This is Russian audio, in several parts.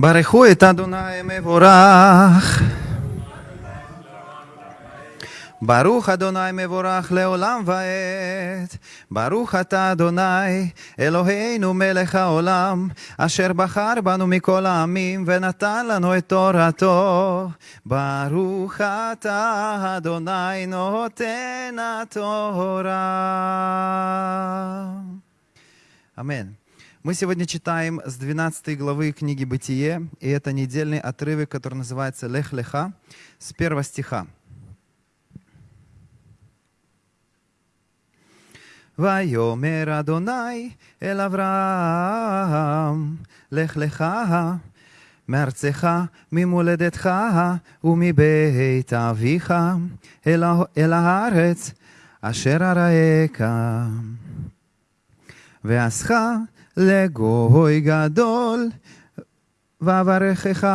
ברכו את אדוני מבורך. ברוך אדוני מבורך לעולם ועד, ברוך אתה אדוני אלוהינו מלך העולם, אשר בחר בנו מכל העמים ונתן לנו את תורתו. ברוך אתה אדוני נותן התורה. אמן. Мы сегодня читаем с 12 главы книги «Бытие», и это недельный отрывок, который называется «Лех Леха» с первого стиха. ויאמר אדוני אל אברהם, לך לך מארצך, ממולדתך ומבית אביך, אל, אל הארץ אשר אראך. ועשך לגוי גדול, ואברכך,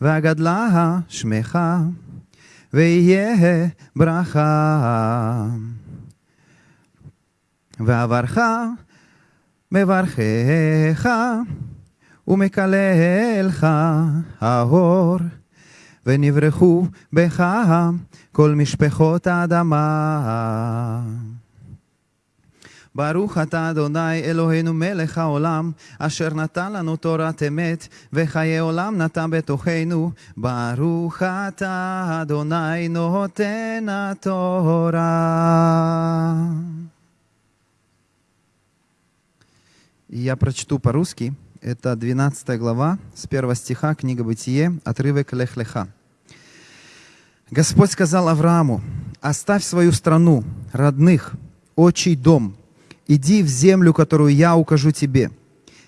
ואגדלה שמך, ויהיה ברכה. ועברך מברכך ומקללך האור, ונברכו בך כל משפחות האדמה. ברוך אתה אדוני אלוהינו מלך העולם, אשר נתן לנו תורת אמת, וחיי עולם נתן בתוכנו. ברוך אתה אדוני נותן התורה. Я прочту по-русски. Это 12 глава, с первого стиха, книга Бытие, отрывок Лех-Леха. Господь сказал Аврааму, оставь свою страну, родных, отчий дом, иди в землю, которую я укажу тебе.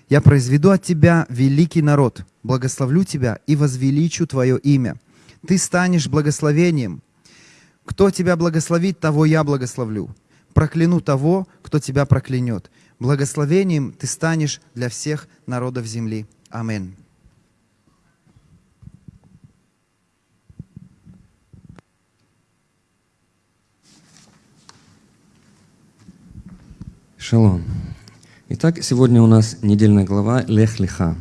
Я произведу от тебя великий народ, благословлю тебя и возвеличу твое имя. Ты станешь благословением. Кто тебя благословит, того я благословлю. Прокляну того, кто тебя проклянет. Благословением ты станешь для всех народов земли. Аминь. Шалом. Итак, сегодня у нас недельная глава Лех Лиха.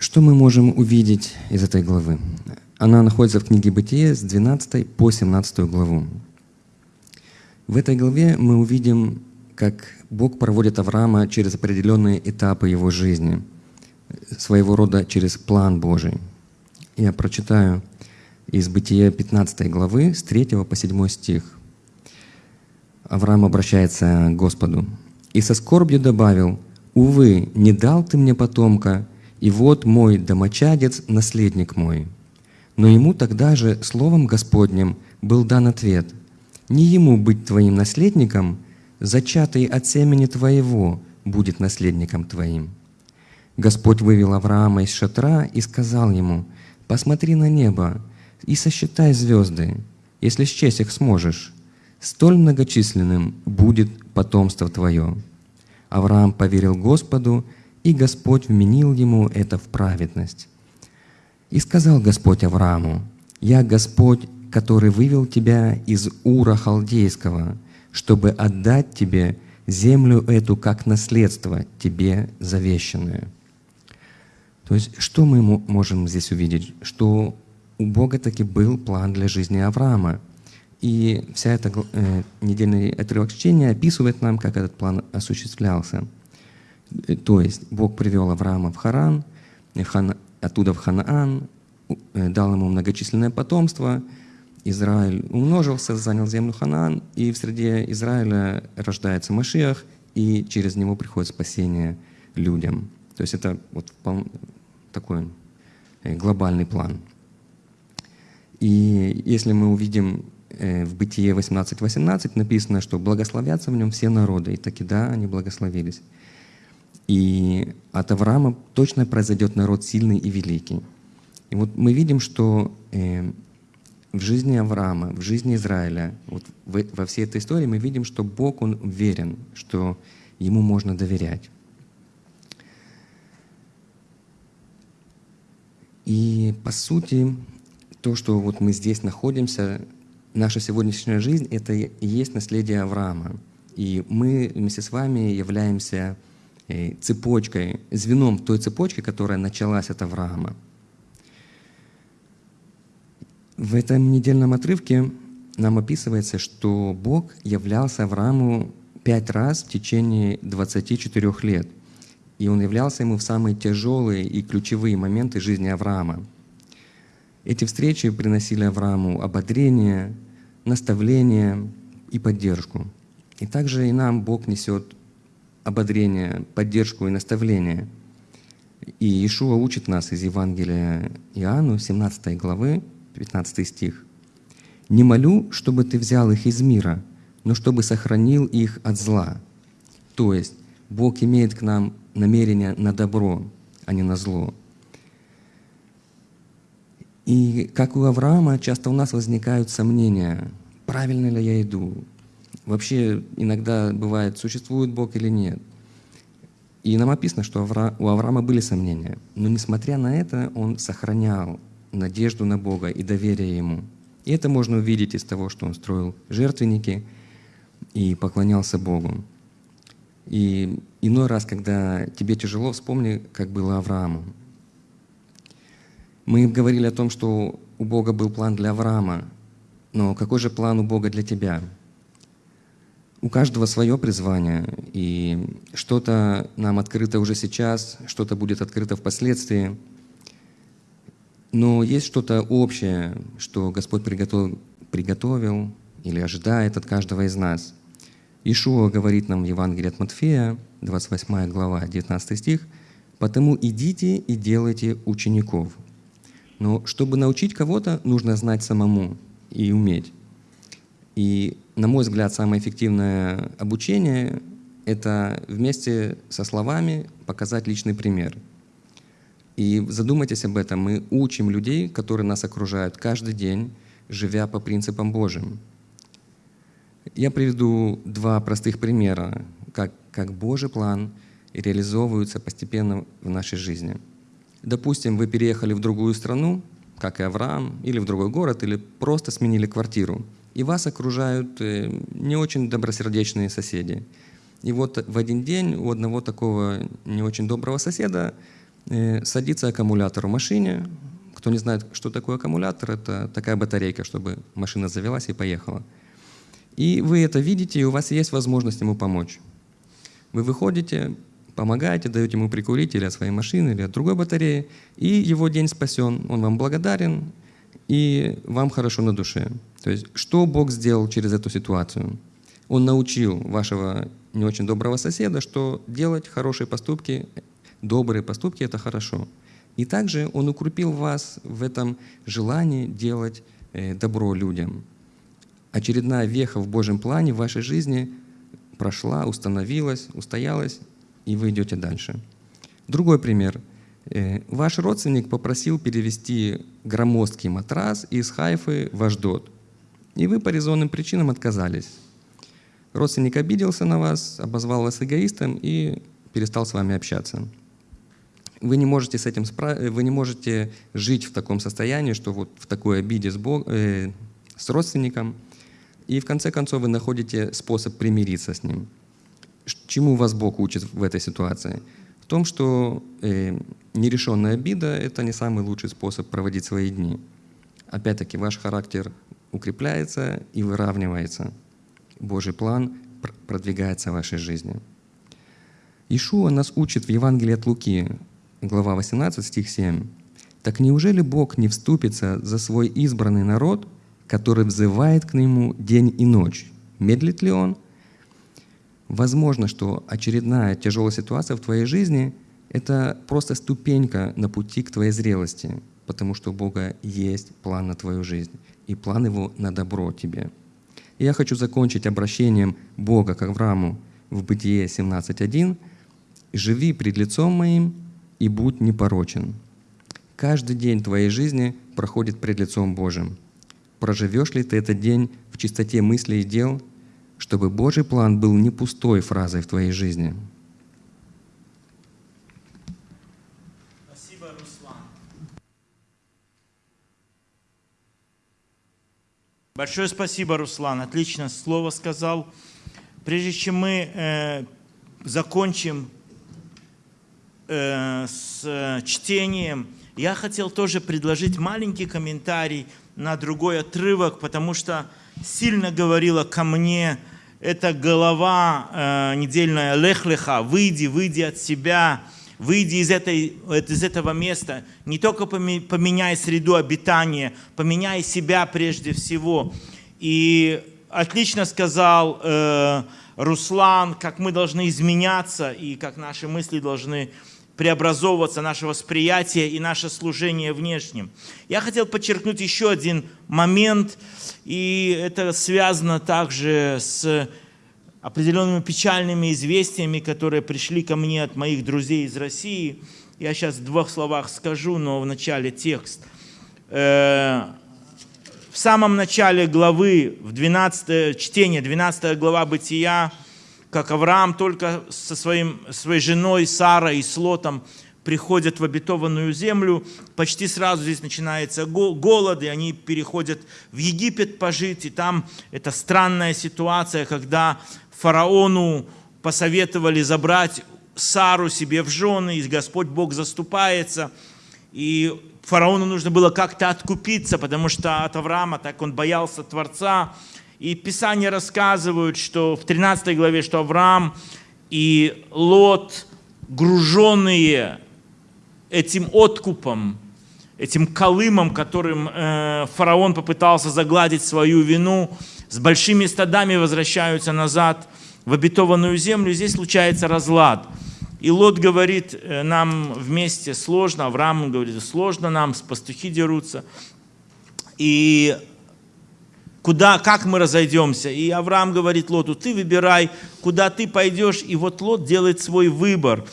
Что мы можем увидеть из этой главы? Она находится в книге Бытие с 12 по 17 главу. В этой главе мы увидим, как Бог проводит Авраама через определенные этапы его жизни, своего рода через план Божий. Я прочитаю из Бытия 15 главы с 3 по 7 стих. Авраам обращается к Господу. «И со скорбью добавил, «Увы, не дал ты мне потомка, и вот мой домочадец, наследник мой». Но ему тогда же словом Господним был дан ответ, «Не ему быть твоим наследником, зачатый от семени твоего будет наследником твоим». Господь вывел Авраама из шатра и сказал ему, «Посмотри на небо и сосчитай звезды, если счесть их сможешь, столь многочисленным будет потомство твое». Авраам поверил Господу, и Господь вменил ему это в праведность. И сказал Господь Аврааму, «Я Господь, который вывел тебя из Ура Халдейского, чтобы отдать тебе землю эту как наследство, тебе завещанное». То есть, что мы можем здесь увидеть? Что у Бога таки был план для жизни Авраама. И вся эта э, недельный отрывок чтения описывает нам, как этот план осуществлялся. Э, то есть Бог привел Авраама в Харан, в оттуда в Ханаан, э, дал ему многочисленное потомство. Израиль умножился, занял землю Ханаан, и в среде Израиля рождается Машиах, и через него приходит спасение людям. То есть это вот такой э, глобальный план. И если мы увидим в Бытие 18.18 18, написано, что благословятся в нем все народы, и таки да, они благословились. И от Авраама точно произойдет народ сильный и великий. И вот мы видим, что э, в жизни Авраама, в жизни Израиля, вот в, во всей этой истории мы видим, что Бог, Он верен, что Ему можно доверять. И по сути, то, что вот мы здесь находимся, наша сегодняшняя жизнь — это и есть наследие Авраама. И мы вместе с вами являемся э, цепочкой, звеном той цепочки, которая началась от Авраама. В этом недельном отрывке нам описывается, что Бог являлся Аврааму пять раз в течение 24 лет. И он являлся ему в самые тяжелые и ключевые моменты жизни Авраама. Эти встречи приносили Аврааму ободрение, наставление и поддержку. И также и нам Бог несет ободрение, поддержку и наставление. И Ишуа учит нас из Евангелия Иоанну, 17 главы, 15 стих. «Не молю, чтобы ты взял их из мира, но чтобы сохранил их от зла». То есть Бог имеет к нам намерение на добро, а не на зло. И как у Авраама, часто у нас возникают сомнения, правильно ли я иду, вообще иногда бывает, существует Бог или нет. И нам описано, что у Авраама были сомнения, но несмотря на это, он сохранял надежду на Бога и доверие Ему. И это можно увидеть из того, что он строил жертвенники и поклонялся Богу. И иной раз, когда тебе тяжело, вспомни, как было Аврааму. Мы говорили о том, что у Бога был план для Авраама, но какой же план у Бога для тебя? У каждого свое призвание, и что-то нам открыто уже сейчас, что-то будет открыто впоследствии — но есть что-то общее, что Господь приготовил, приготовил или ожидает от каждого из нас. Ишуа говорит нам в Евангелии от Матфея, 28 глава, 19 стих, «Потому идите и делайте учеников». Но чтобы научить кого-то, нужно знать самому и уметь. И, на мой взгляд, самое эффективное обучение — это вместе со словами показать личный пример — и задумайтесь об этом. Мы учим людей, которые нас окружают каждый день, живя по принципам Божьим. Я приведу два простых примера, как, как Божий план реализовывается постепенно в нашей жизни. Допустим, вы переехали в другую страну, как и Авраам, или в другой город, или просто сменили квартиру, и вас окружают э, не очень добросердечные соседи. И вот в один день у одного такого не очень доброго соседа Э, садится аккумулятор в машине. Кто не знает, что такое аккумулятор, это такая батарейка, чтобы машина завелась и поехала. И вы это видите, и у вас есть возможность ему помочь. Вы выходите, помогаете, даете ему прикурить или от своей машины, или от другой батареи, и его день спасен, он вам благодарен, и вам хорошо на душе. То есть, что Бог сделал через эту ситуацию? Он научил вашего не очень доброго соседа, что делать хорошие поступки добрые поступки — это хорошо. И также Он укрепил вас в этом желании делать э, добро людям. Очередная веха в Божьем плане в вашей жизни прошла, установилась, устоялась, и вы идете дальше. Другой пример. Э, ваш родственник попросил перевести громоздкий матрас из Хайфы в Аждот, и вы по резонным причинам отказались. Родственник обиделся на вас, обозвал вас эгоистом и перестал с вами общаться вы не можете с этим справ... вы не можете жить в таком состоянии, что вот в такой обиде с, Бог... э, с родственником, и в конце концов вы находите способ примириться с ним. Чему вас Бог учит в этой ситуации? В том, что э, нерешенная обида — это не самый лучший способ проводить свои дни. Опять-таки, ваш характер укрепляется и выравнивается. Божий план продвигается в вашей жизни. Ишуа нас учит в Евангелии от Луки, глава 18, стих 7. «Так неужели Бог не вступится за свой избранный народ, который взывает к Нему день и ночь? Медлит ли Он?» Возможно, что очередная тяжелая ситуация в твоей жизни — это просто ступенька на пути к твоей зрелости, потому что у Бога есть план на твою жизнь, и план Его на добро тебе. И я хочу закончить обращением Бога к Аврааму в Бытие 17.1. «Живи пред лицом моим, и будь непорочен. Каждый день твоей жизни проходит пред лицом Божьим. Проживешь ли ты этот день в чистоте мыслей и дел, чтобы Божий план был не пустой фразой в твоей жизни? Спасибо, Руслан. Большое спасибо, Руслан. Отлично слово сказал. Прежде чем мы э, закончим э, с чтением, я хотел тоже предложить маленький комментарий на другой отрывок, потому что сильно говорила ко мне эта голова э, недельная Лехлеха, выйди, выйди от себя, выйди из, этой, из этого места, не только поменяй среду обитания, поменяй себя прежде всего. И отлично сказал э, Руслан, как мы должны изменяться и как наши мысли должны преобразовываться, наше восприятие и наше служение внешним. Я хотел подчеркнуть еще один момент, и это связано также с определенными печальными известиями, которые пришли ко мне от моих друзей из России. Я сейчас в двух словах скажу, но в начале текст. Э, в самом начале главы, в 12 чтение, 12 глава Бытия, как Авраам только со своим, своей женой Сарой и Слотом приходят в обетованную землю, почти сразу здесь начинается голод, и они переходят в Египет пожить, и там это странная ситуация, когда фараону посоветовали забрать Сару себе в жены, и Господь Бог заступается, и фараону нужно было как-то откупиться, потому что от Авраама так он боялся Творца, и Писания рассказывают, что в 13 главе, что Авраам и Лот, груженные этим откупом, этим колымом, которым э, фараон попытался загладить свою вину, с большими стадами возвращаются назад в обетованную землю. Здесь случается разлад. И Лот говорит э, нам вместе сложно, Авраам говорит, сложно нам, пастухи дерутся. И куда, как мы разойдемся. И Авраам говорит Лоту, ты выбирай, куда ты пойдешь. И вот Лот делает свой выбор.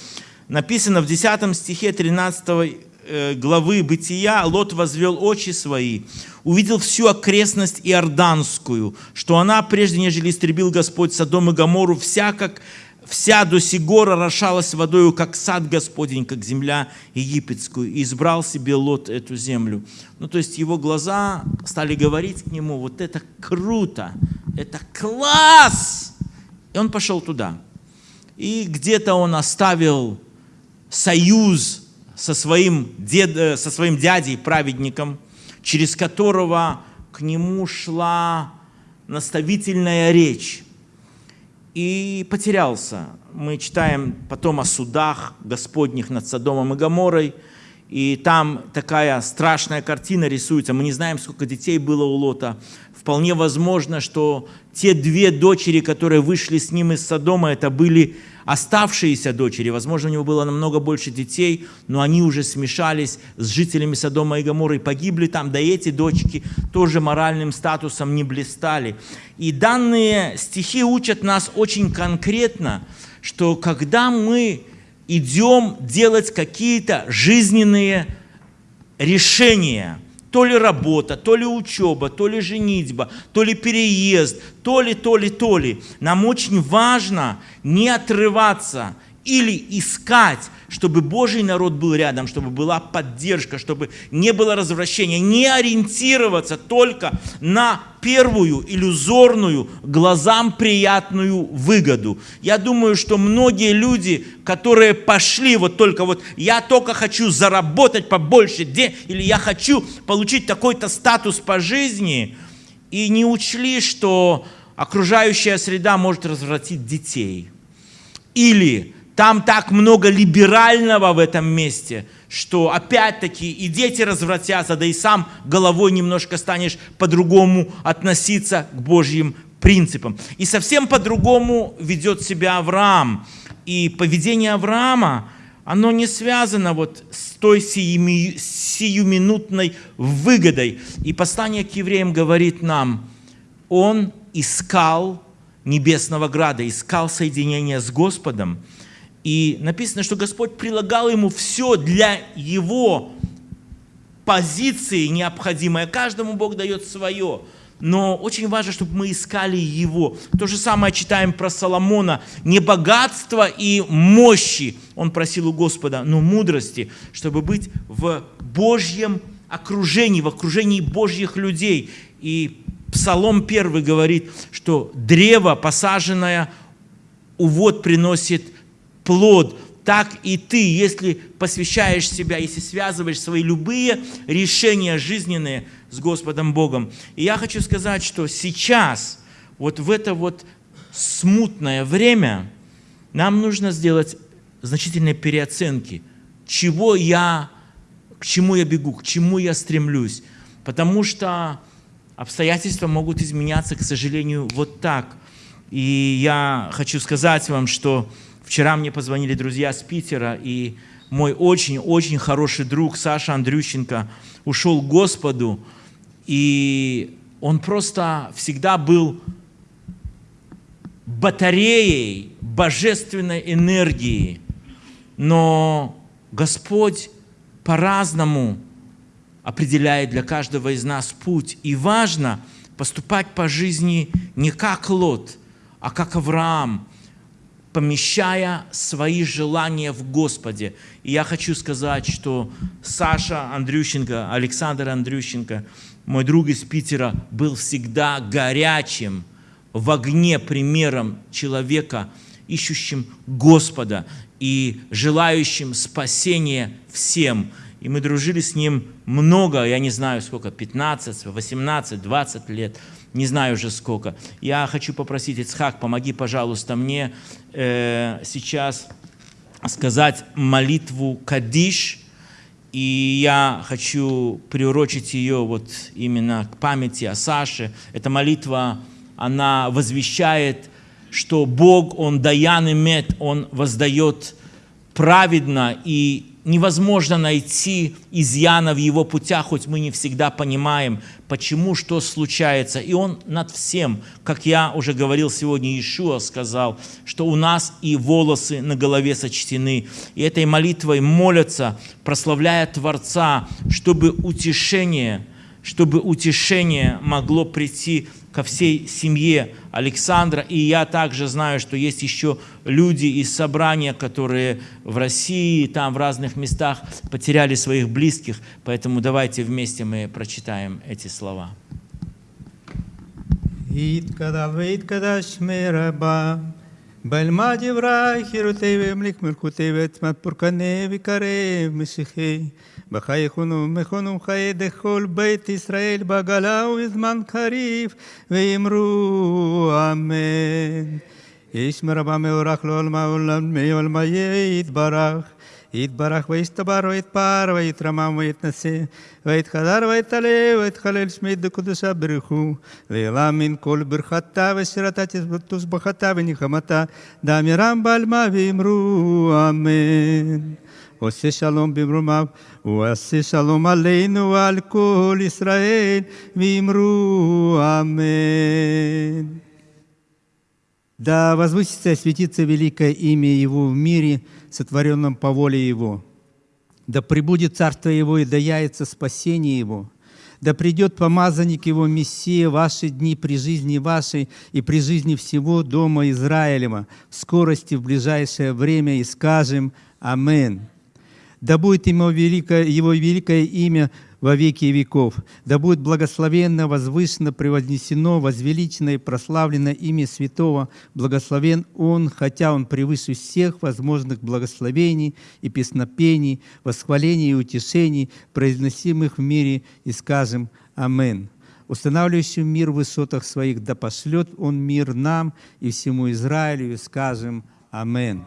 Написано в 10 стихе 13 э, главы Бытия, Лот возвел очи свои, увидел всю окрестность Иорданскую, что она, прежде нежели истребил Господь Содом и Гамору, вся как вся до сего орошалась водою, как сад Господень, как земля египетскую, и избрал себе Лот эту землю. Ну, то есть его глаза стали говорить к нему, вот это круто, это класс! И он пошел туда. И где-то он оставил союз со своим, дед, э, со своим дядей, праведником, через которого к нему шла наставительная речь и потерялся. Мы читаем потом о судах Господних над Содомом и Гоморой, и там такая страшная картина рисуется. Мы не знаем, сколько детей было у Лота. Вполне возможно, что те две дочери, которые вышли с ним из Содома, это были оставшиеся дочери, возможно, у него было намного больше детей, но они уже смешались с жителями Содома и Гоморры и погибли там, да и эти дочки тоже моральным статусом не блистали. И данные стихи учат нас очень конкретно, что когда мы идем делать какие-то жизненные решения – то ли работа, то ли учеба, то ли женитьба, то ли переезд, то ли, то ли, то ли. Нам очень важно не отрываться или искать, чтобы Божий народ был рядом, чтобы была поддержка, чтобы не было развращения, не ориентироваться только на первую иллюзорную, глазам приятную выгоду. Я думаю, что многие люди, которые пошли вот только вот, я только хочу заработать побольше денег, или я хочу получить такой-то статус по жизни, и не учли, что окружающая среда может развратить детей. Или там так много либерального в этом месте, что опять-таки и дети развратятся, да и сам головой немножко станешь по-другому относиться к Божьим принципам. И совсем по-другому ведет себя Авраам. И поведение Авраама, оно не связано вот с той сиюминутной выгодой. И послание к евреям говорит нам, он искал небесного града, искал соединения с Господом, и написано, что Господь прилагал ему все для его позиции необходимое. Каждому Бог дает свое. Но очень важно, чтобы мы искали Его. То же самое читаем про Соломона. Не богатство и мощи он просил у Господа, но мудрости, чтобы быть в Божьем окружении, в окружении Божьих людей. И Псалом первый говорит, что древо, посаженное, увод приносит плод, так и ты, если посвящаешь себя, если связываешь свои любые решения жизненные с Господом Богом. И я хочу сказать, что сейчас, вот в это вот смутное время, нам нужно сделать значительные переоценки, чего я, к чему я бегу, к чему я стремлюсь. Потому что обстоятельства могут изменяться, к сожалению, вот так. И я хочу сказать вам, что вчера мне позвонили друзья с Питера, и мой очень-очень хороший друг Саша Андрющенко ушел к Господу, и он просто всегда был батареей божественной энергии. Но Господь по-разному определяет для каждого из нас путь. И важно поступать по жизни не как Лот, а как Авраам, помещая свои желания в Господе. И я хочу сказать, что Саша Андрющенко, Александр Андрющенко, мой друг из Питера, был всегда горячим, в огне примером человека, ищущим Господа и желающим спасения всем – и мы дружили с ним много, я не знаю сколько, 15, 18, 20 лет, не знаю уже сколько. Я хочу попросить, Ицхак, помоги, пожалуйста, мне э, сейчас сказать молитву Кадиш, и я хочу приурочить ее вот именно к памяти о Саше. Эта молитва, она возвещает, что Бог, Он даян и мед, Он воздает праведно и невозможно найти изъяна в его путях, хоть мы не всегда понимаем, почему, что случается. И он над всем, как я уже говорил сегодня, Иешуа сказал, что у нас и волосы на голове сочтены. И этой молитвой молятся, прославляя Творца, чтобы утешение, чтобы утешение могло прийти ко всей семье Александра. И я также знаю, что есть еще люди из собрания, которые в России, там в разных местах потеряли своих близких. Поэтому давайте вместе мы прочитаем эти слова. בלמד יברך חירותי והמליך מלכותי ועצמת פורקני וקרב משיחי בחייכונו מכונו חיי דכל בית ישראל בגלה ובזמן קריב ואמרו אמן. איש מרבה מאורך לעולמה עולם מעולמה יתברך יתברך ויסתבר ויתפאר ויתרמם ויתנשא ויתחדר ויתעלה ויתחלל שמי דקודשה ברכו לעילם מן כל ברכתה ושירתה תשבחתה ונחמתה דאמירם בעלמה ואמרו אמן. עושה שלום במרומיו, ועשה שלום עלינו ועל כל ישראל, ואמרו אמן. Да возвысится и светится великое имя Его в мире, сотворенном по воле Его. Да пребудет царство Его и да яется спасение Его. Да придет помазанник Его Мессия ваши дни при жизни вашей и при жизни всего дома Израилева в скорости в ближайшее время и скажем Аминь. Да будет ему великое, Его великое имя во веки веков. Да будет благословенно, возвышенно, превознесено, возвеличено и прославлено имя Святого. Благословен Он, хотя Он превыше всех возможных благословений и песнопений, восхвалений и утешений, произносимых в мире, и скажем Амин устанавливающим мир в высотах своих, да пошлет Он мир нам и всему Израилю, и скажем Амин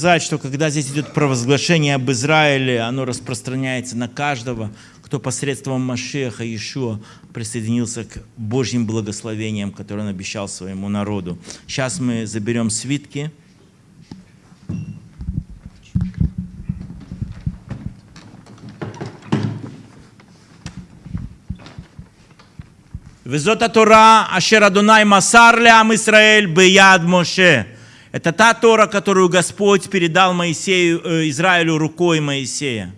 сказать, что когда здесь идет провозглашение об Израиле, оно распространяется на каждого, кто посредством Машеха Иешуа присоединился к Божьим благословениям, которые он обещал своему народу. Сейчас мы заберем свитки. Везота Тора, ашера дунай Масар Лям Исраэль, Бияд Моше. Это та Тора, которую Господь передал Моисею, э, Израилю рукой Моисея.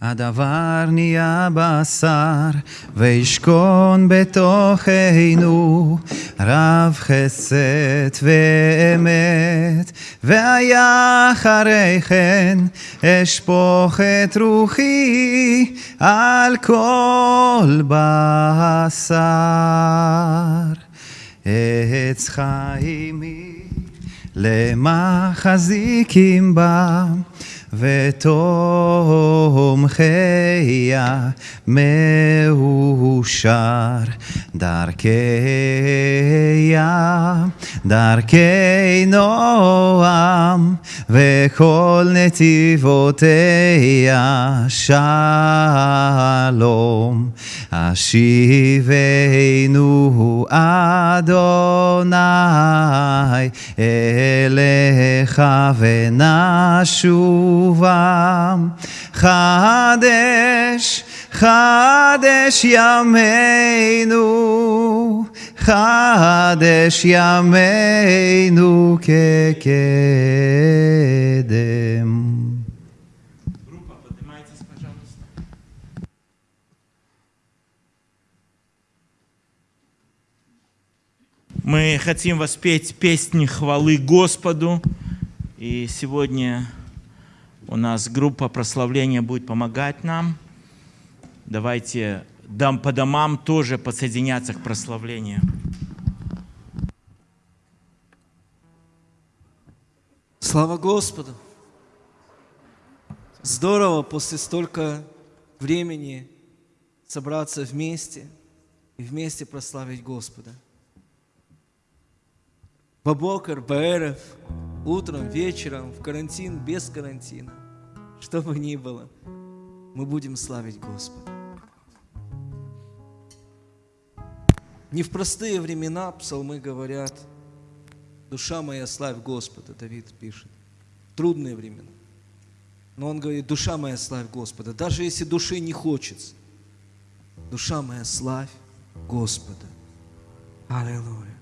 הדבר נהיה בשר וישכון בתוכנו רב חסד ואמת והיה אחרי כן אשפוך את רוחי על כל בשר עץ חיים היא למחזיקים בה, ותומכיה מאושר. דרכיה, דרכי נועם, וכל נתיבותיה שלום. השיבנו אדוני אליך ונשובה. חדש, חדש ימינו, חדש ימינו כקדם. Группа, поднимайтесь, пожалуйста. Мы хотим воспеть песни хвалы Господу. И сегодня у нас группа прославления будет помогать нам. Давайте дам по домам тоже подсоединяться к прославлению. Слава Господу! Здорово после столько времени собраться вместе и вместе прославить Господа. Бабокар, Баэров, утром, вечером, в карантин, без карантина, что бы ни было, мы будем славить Господа. Не в простые времена псалмы говорят, душа моя славь Господа, Давид пишет. Трудные времена. Но он говорит, душа моя славь Господа. Даже если души не хочется, душа моя славь Господа. Аллилуйя.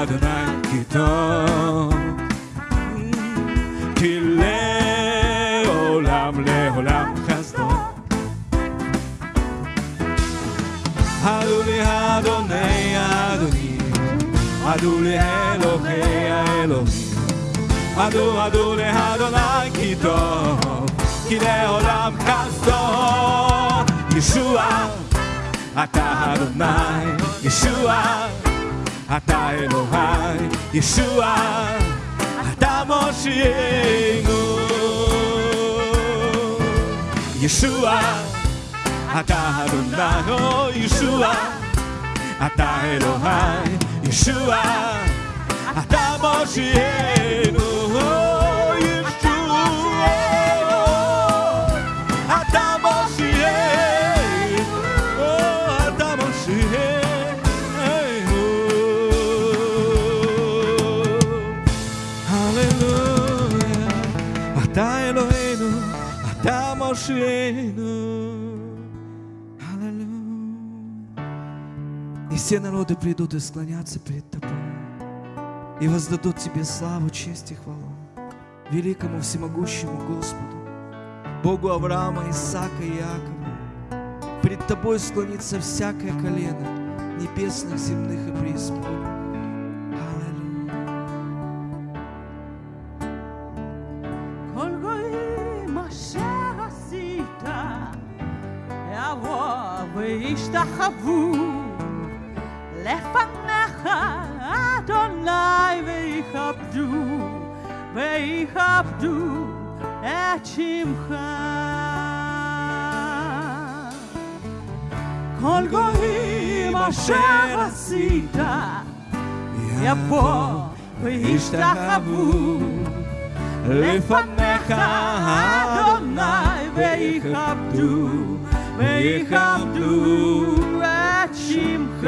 הודו לאדוני כי טוב, כי לעולם לעולם חסדו. הלו לאדוני האדונים, הלו לאלוהי האלוהים, הלו הלו לאדוני כי טוב, כי לעולם חסדו. ישוע, אתה אדוני, ישוע, 与えの愛イエスは頭しえのイエスは与えるなのイエスは与えの愛イエスは頭しえの все народы придут и склонятся перед Тобой, и воздадут Тебе славу, честь и хвалу, великому всемогущему Господу, Богу Авраама, Исаака и Иакова. Пред Тобой склонится всякое колено небесных, земных и преисподних. Аллилуйя. לפניך, אדוני, ויכבדו, ויכבדו את שמך. כל גויים אשר עשית, יבוא וישתחוו לפניך אדוני ויכבדו ויכבדו את שמך.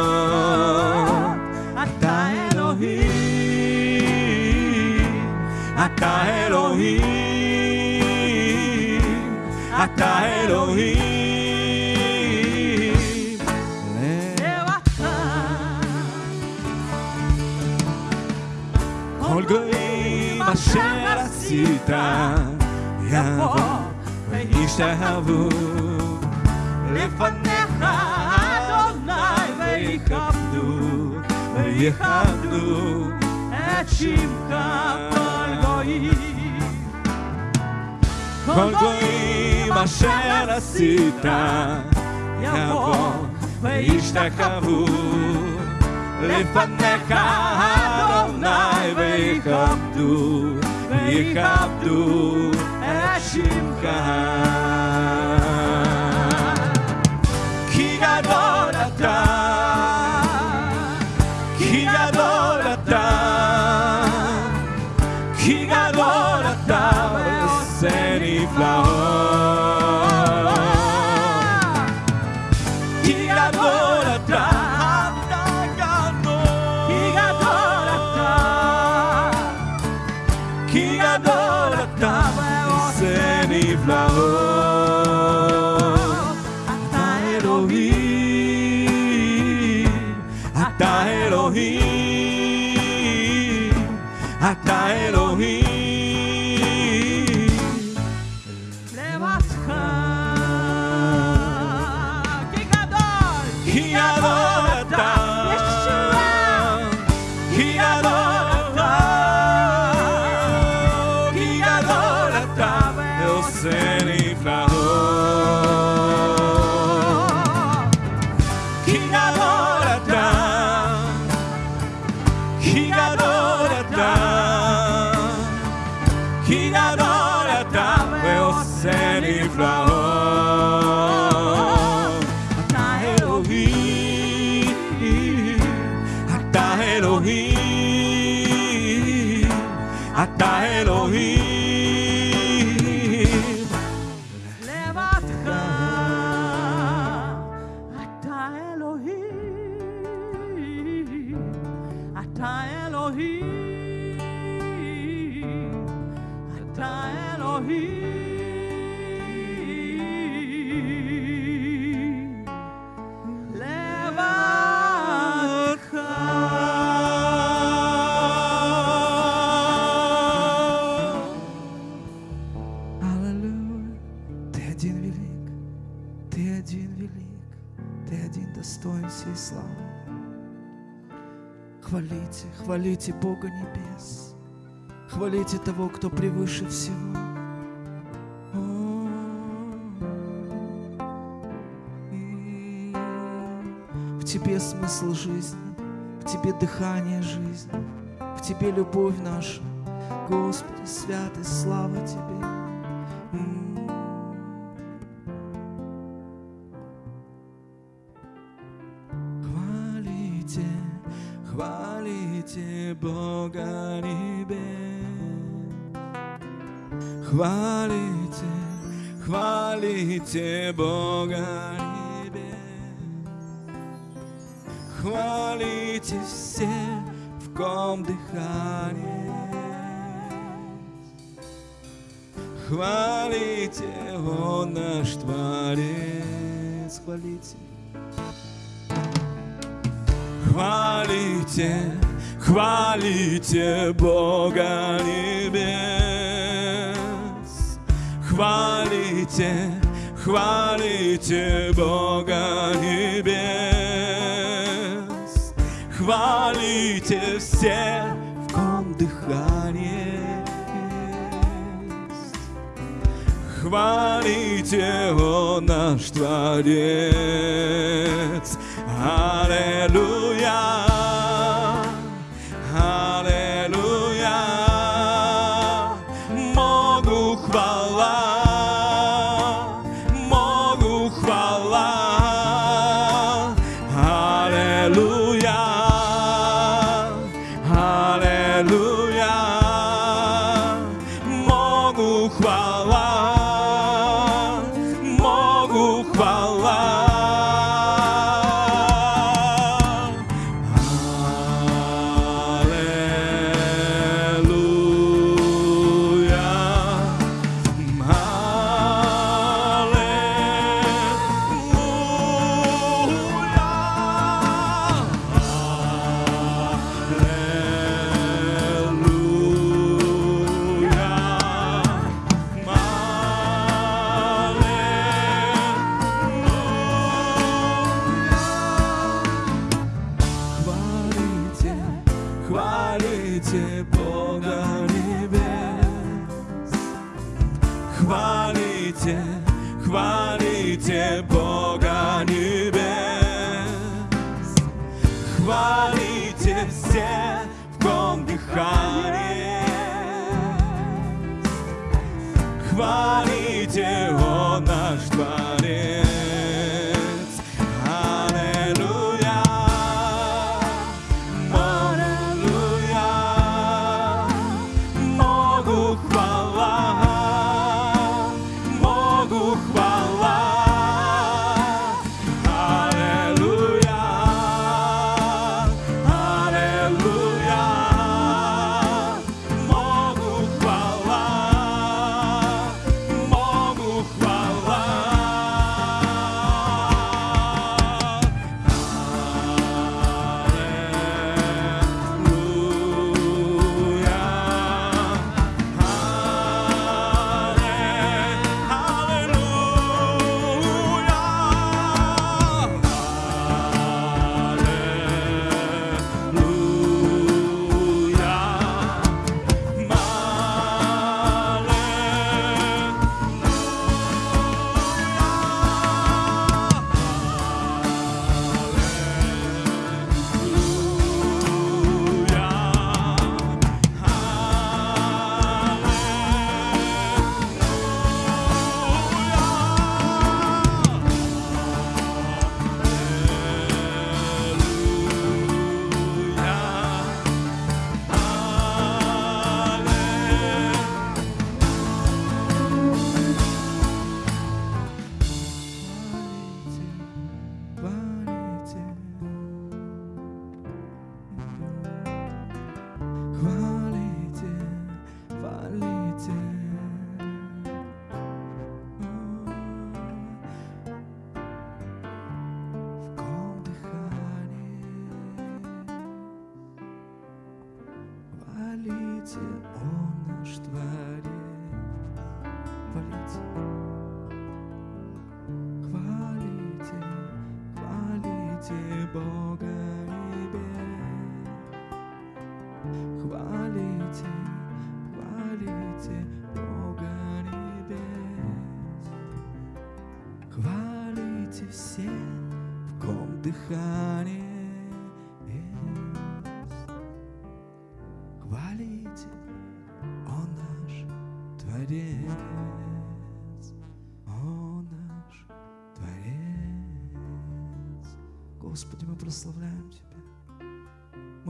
אתה אלוהים, אתה אלוהים. לבדך. כל גויים אשר עשית יבוא וישתחוו לפניך אדוני ויכבדו ויכבדו את שמך כל גויים כל גויים אשר עשית יבוא וישתחוו לפניך אדוני ויכבדו ויכבדו את שמך хвалите Бога небес, хвалите того, кто превыше всего. В Тебе смысл жизни, в Тебе дыхание жизни, в Тебе любовь наша. Господи, святый, слава Тебе. Хвалите Бога небес. Хвалите, хвалите Бога небес. Хвалите все, в ком дыхание Хвалите, Он наш Творец, хвалите. Хвалите, хвалите Бога небес. Хвалите, хвалите Бога небес, хвалите все, в ком дыхание есть. Хвалите, Он наш Творец. Аллилуйя.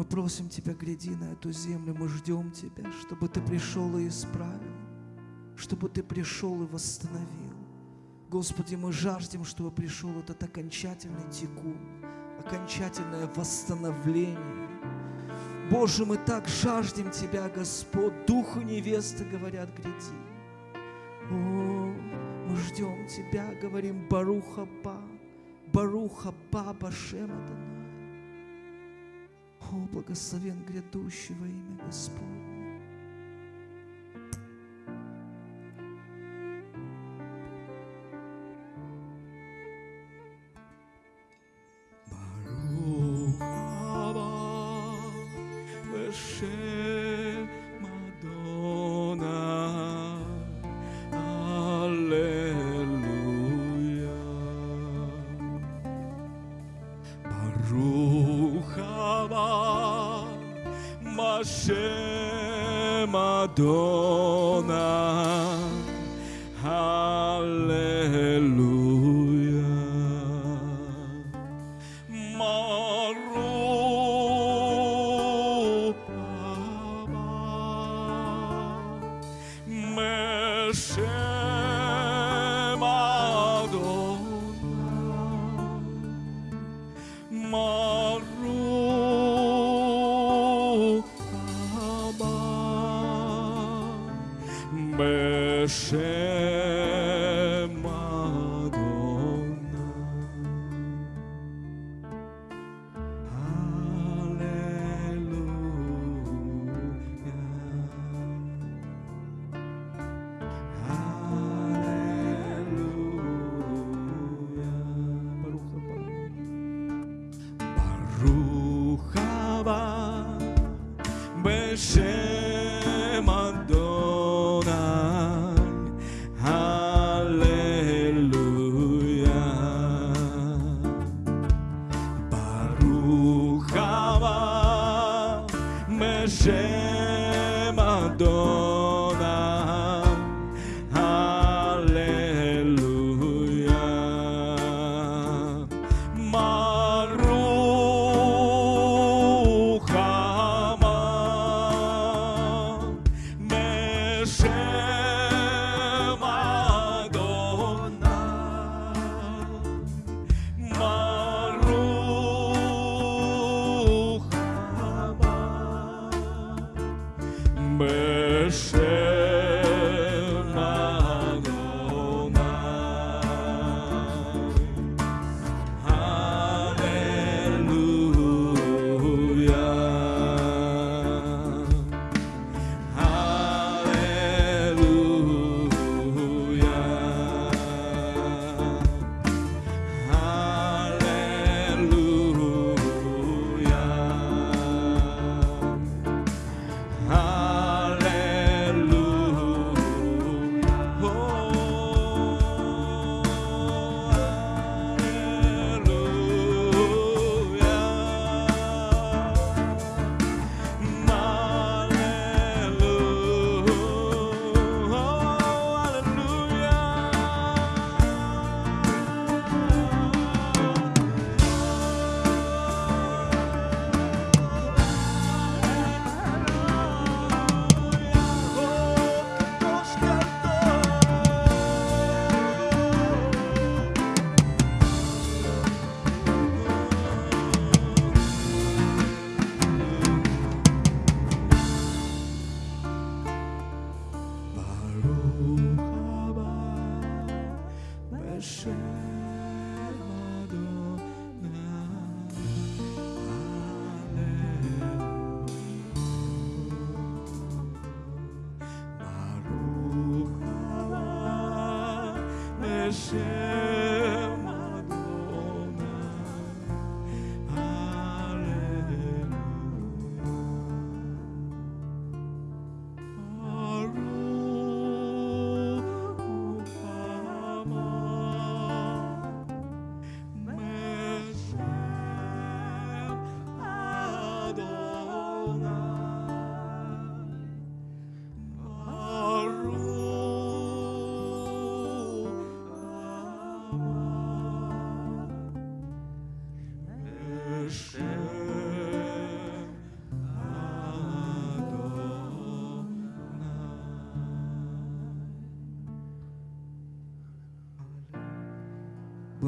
Мы просим Тебя, гляди на эту землю, мы ждем Тебя, чтобы Ты пришел и исправил, чтобы Ты пришел и восстановил. Господи, мы жаждем, чтобы пришел этот окончательный текун, окончательное восстановление. Боже, мы так жаждем Тебя, Господь, Духу невесты говорят, гляди. О, мы ждем Тебя, говорим, Баруха Ба, Баруха Ба, Башем Адонай. О, благословен грядущего имя Господь. share. adoro.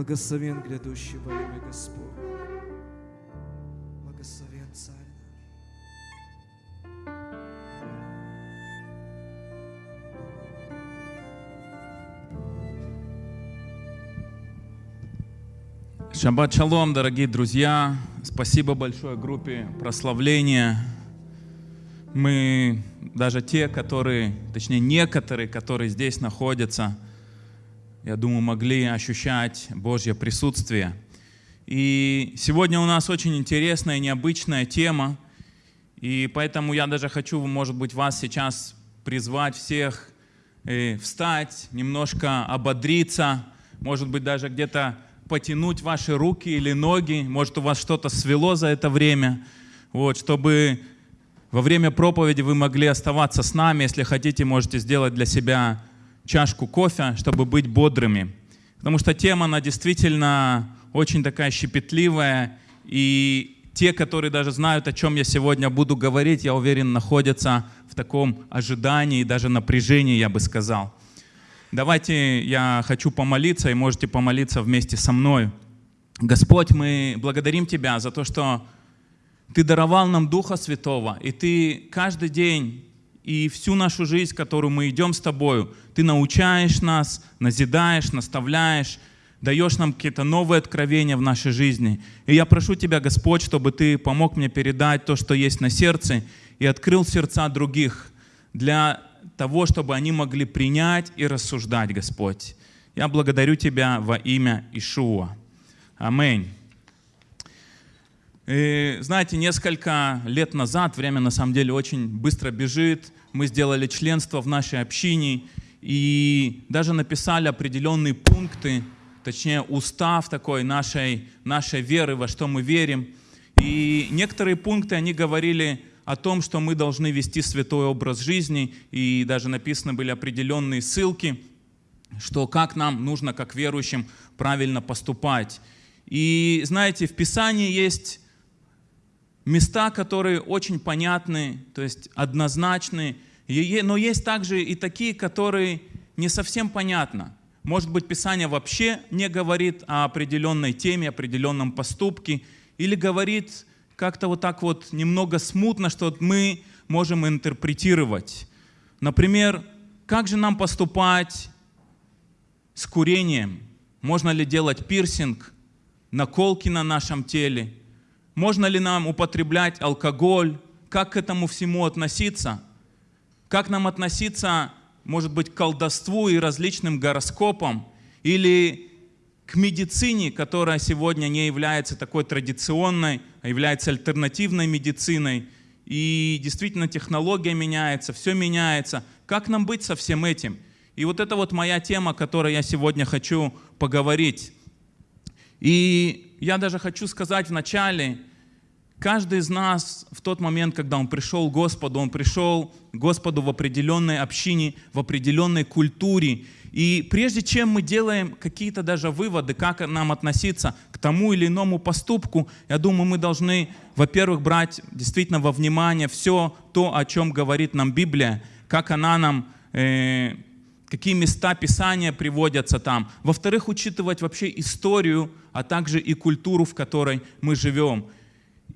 Благословен грядущий во имя Господь. Благословен Царь наш. Шаббат шалом, дорогие друзья. Спасибо большое группе прославления. Мы, даже те, которые, точнее некоторые, которые здесь находятся – я думаю, могли ощущать Божье присутствие. И сегодня у нас очень интересная, необычная тема, и поэтому я даже хочу, может быть, вас сейчас призвать всех э, встать, немножко ободриться, может быть, даже где-то потянуть ваши руки или ноги, может, у вас что-то свело за это время, вот, чтобы во время проповеди вы могли оставаться с нами, если хотите, можете сделать для себя чашку кофе, чтобы быть бодрыми. Потому что тема, она действительно очень такая щепетливая, и те, которые даже знают, о чем я сегодня буду говорить, я уверен, находятся в таком ожидании, даже напряжении, я бы сказал. Давайте я хочу помолиться, и можете помолиться вместе со мной. Господь, мы благодарим Тебя за то, что Ты даровал нам Духа Святого, и Ты каждый день и всю нашу жизнь, которую мы идем с Тобою, Ты научаешь нас, назидаешь, наставляешь, даешь нам какие-то новые откровения в нашей жизни. И я прошу Тебя, Господь, чтобы Ты помог мне передать то, что есть на сердце, и открыл сердца других для того, чтобы они могли принять и рассуждать, Господь. Я благодарю Тебя во имя Ишуа. Аминь. И, знаете, несколько лет назад, время на самом деле очень быстро бежит, мы сделали членство в нашей общине и даже написали определенные пункты, точнее устав такой нашей, нашей веры, во что мы верим. И некоторые пункты, они говорили о том, что мы должны вести святой образ жизни, и даже написаны были определенные ссылки, что как нам нужно, как верующим, правильно поступать. И знаете, в Писании есть места, которые очень понятны, то есть однозначны, но есть также и такие, которые не совсем понятны. Может быть, Писание вообще не говорит о определенной теме, определенном поступке, или говорит как-то вот так вот немного смутно, что мы можем интерпретировать. Например, как же нам поступать с курением? Можно ли делать пирсинг, наколки на нашем теле? Можно ли нам употреблять алкоголь? Как к этому всему относиться? Как нам относиться, может быть, к колдовству и различным гороскопам? Или к медицине, которая сегодня не является такой традиционной, а является альтернативной медициной. И действительно технология меняется, все меняется. Как нам быть со всем этим? И вот это вот моя тема, о которой я сегодня хочу поговорить. И я даже хочу сказать вначале, каждый из нас в тот момент, когда он пришел к Господу, он пришел к Господу в определенной общине, в определенной культуре. И прежде чем мы делаем какие-то даже выводы, как нам относиться к тому или иному поступку, я думаю, мы должны, во-первых, брать действительно во внимание все то, о чем говорит нам Библия, как она нам, э, какие места Писания приводятся там. Во-вторых, учитывать вообще историю, а также и культуру, в которой мы живем.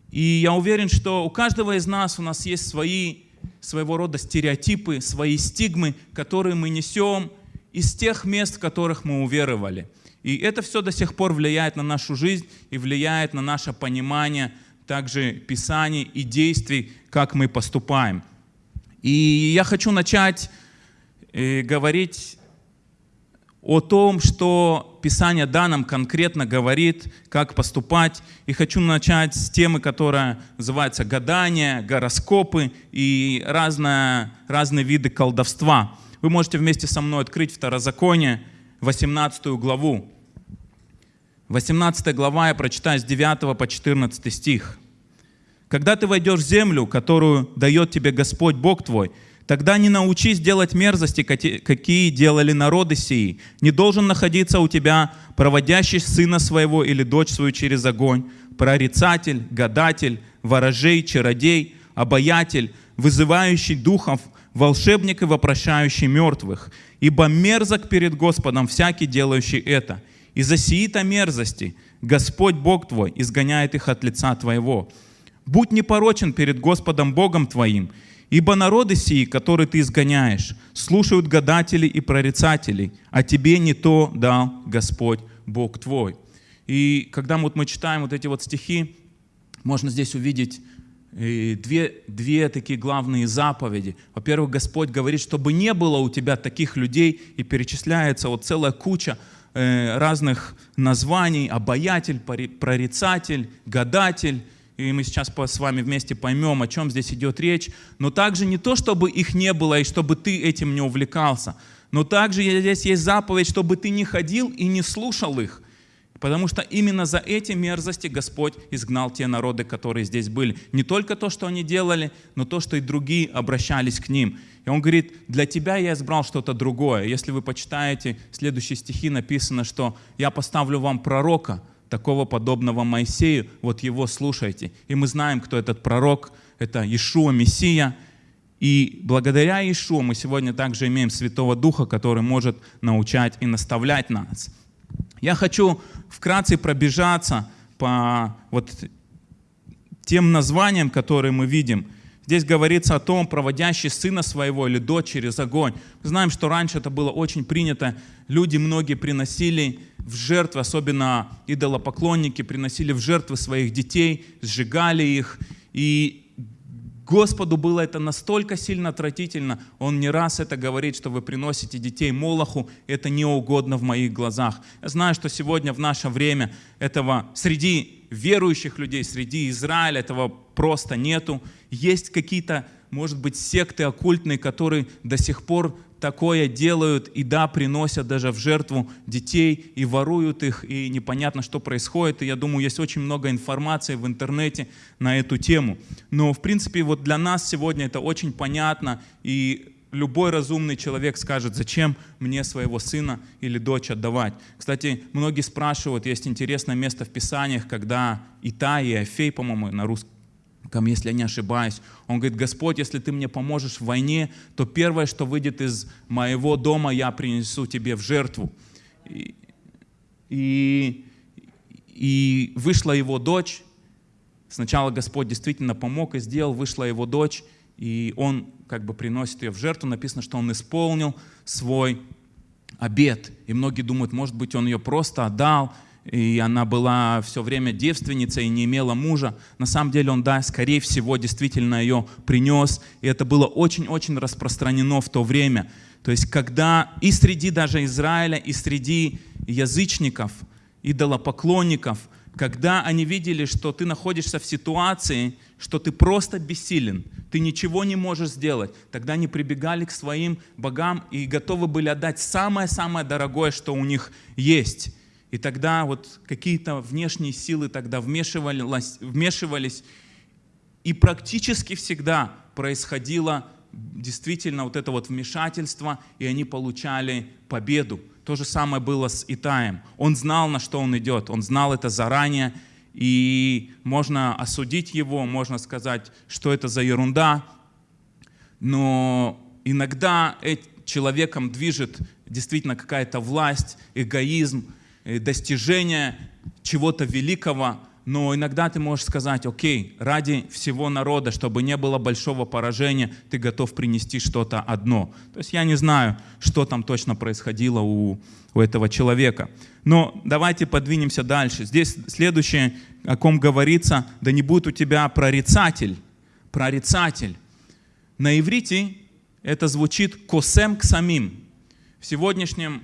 И я уверен, что у каждого из нас у нас есть свои своего рода стереотипы, свои стигмы, которые мы несем, из тех мест, в которых мы уверовали. И это все до сих пор влияет на нашу жизнь и влияет на наше понимание также Писаний и действий, как мы поступаем. И я хочу начать говорить о том, что Писание да нам конкретно говорит, как поступать. И хочу начать с темы, которая называется гадание, гороскопы и разные, разные виды колдовства. Вы можете вместе со мной открыть Второзаконие, 18 главу. 18 глава я прочитаю с 9 по 14 стих. «Когда ты войдешь в землю, которую дает тебе Господь Бог твой, тогда не научись делать мерзости, какие делали народы сии. Не должен находиться у тебя проводящий сына своего или дочь свою через огонь, прорицатель, гадатель, ворожей, чародей, обаятель, вызывающий духов, волшебник и вопрошающий мертвых, ибо мерзок перед Господом всякий, делающий это. Из-за сии-то мерзости Господь Бог твой изгоняет их от лица твоего. Будь непорочен перед Господом Богом твоим, ибо народы сии, которые ты изгоняешь, слушают гадателей и прорицателей, а тебе не то дал Господь Бог твой. И когда вот мы читаем вот эти вот стихи, можно здесь увидеть две, две такие главные заповеди. Во-первых, Господь говорит, чтобы не было у тебя таких людей, и перечисляется вот целая куча э, разных названий, обаятель, прорицатель, гадатель, и мы сейчас с вами вместе поймем, о чем здесь идет речь. Но также не то, чтобы их не было и чтобы ты этим не увлекался, но также здесь есть заповедь, чтобы ты не ходил и не слушал их. Потому что именно за эти мерзости Господь изгнал те народы, которые здесь были. Не только то, что они делали, но то, что и другие обращались к ним. И он говорит, для тебя я избрал что-то другое. Если вы почитаете следующие стихи, написано, что я поставлю вам пророка, такого подобного Моисею, вот его слушайте. И мы знаем, кто этот пророк. Это Иешуа, Мессия. И благодаря Иешуа мы сегодня также имеем Святого Духа, который может научать и наставлять нас. Я хочу вкратце пробежаться по вот тем названиям, которые мы видим. Здесь говорится о том, проводящий сына своего или дочь через огонь. Мы знаем, что раньше это было очень принято. Люди многие приносили в жертвы, особенно идолопоклонники, приносили в жертвы своих детей, сжигали их. И Господу было это настолько сильно отвратительно, Он не раз это говорит, что вы приносите детей Молоху, это не угодно в моих глазах. Я знаю, что сегодня в наше время этого среди верующих людей, среди Израиля этого просто нету. Есть какие-то, может быть, секты оккультные, которые до сих пор такое делают и да, приносят даже в жертву детей и воруют их, и непонятно, что происходит. И я думаю, есть очень много информации в интернете на эту тему. Но, в принципе, вот для нас сегодня это очень понятно, и любой разумный человек скажет, зачем мне своего сына или дочь отдавать. Кстати, многие спрашивают, есть интересное место в Писаниях, когда Итай и Афей, по-моему, на русском, если я не ошибаюсь. Он говорит, Господь, если ты мне поможешь в войне, то первое, что выйдет из моего дома, я принесу тебе в жертву. И, и, и вышла его дочь. Сначала Господь действительно помог и сделал, вышла его дочь, и он как бы приносит ее в жертву. Написано, что он исполнил свой обед. И многие думают, может быть, он ее просто отдал, и она была все время девственницей и не имела мужа. На самом деле он, да, скорее всего, действительно ее принес. И это было очень-очень распространено в то время. То есть, когда и среди даже Израиля, и среди язычников, идолопоклонников, когда они видели, что ты находишься в ситуации, что ты просто бессилен, ты ничего не можешь сделать, тогда они прибегали к своим богам и готовы были отдать самое-самое дорогое, что у них есть. И тогда вот какие-то внешние силы тогда вмешивались, и практически всегда происходило действительно вот это вот вмешательство, и они получали победу. То же самое было с Итаем. Он знал, на что он идет, он знал это заранее, и можно осудить его, можно сказать, что это за ерунда, но иногда человеком движет действительно какая-то власть, эгоизм, достижения чего-то великого, но иногда ты можешь сказать, окей, ради всего народа, чтобы не было большого поражения, ты готов принести что-то одно. То есть я не знаю, что там точно происходило у, у этого человека. Но давайте подвинемся дальше. Здесь следующее, о ком говорится, да не будет у тебя прорицатель. Прорицатель. На иврите это звучит косем к самим. В сегодняшнем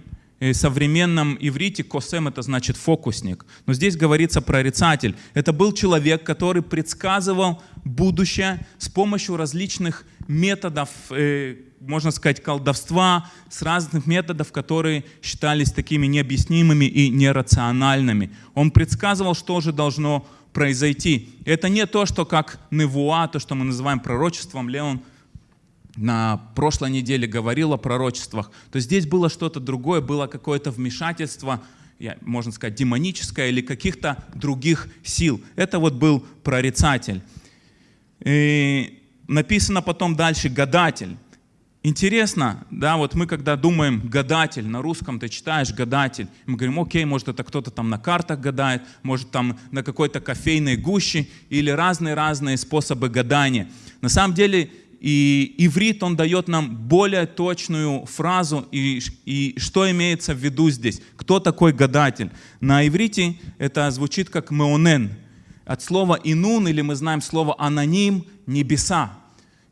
современном иврите косем это значит фокусник. Но здесь говорится прорицатель. Это был человек, который предсказывал будущее с помощью различных методов, э, можно сказать, колдовства, с разных методов, которые считались такими необъяснимыми и нерациональными. Он предсказывал, что же должно произойти. Это не то, что как невуа, то, что мы называем пророчеством, Леон на прошлой неделе говорил о пророчествах, то здесь было что-то другое, было какое-то вмешательство, можно сказать, демоническое или каких-то других сил. Это вот был прорицатель. И написано потом дальше «гадатель». Интересно, да, вот мы когда думаем гадатель, на русском ты читаешь гадатель, мы говорим, окей, может это кто-то там на картах гадает, может там на какой-то кофейной гуще или разные-разные способы гадания. На самом деле и иврит, он дает нам более точную фразу, и, и что имеется в виду здесь. Кто такой гадатель? На иврите это звучит как меонен. От слова инун, или мы знаем слово аноним, небеса.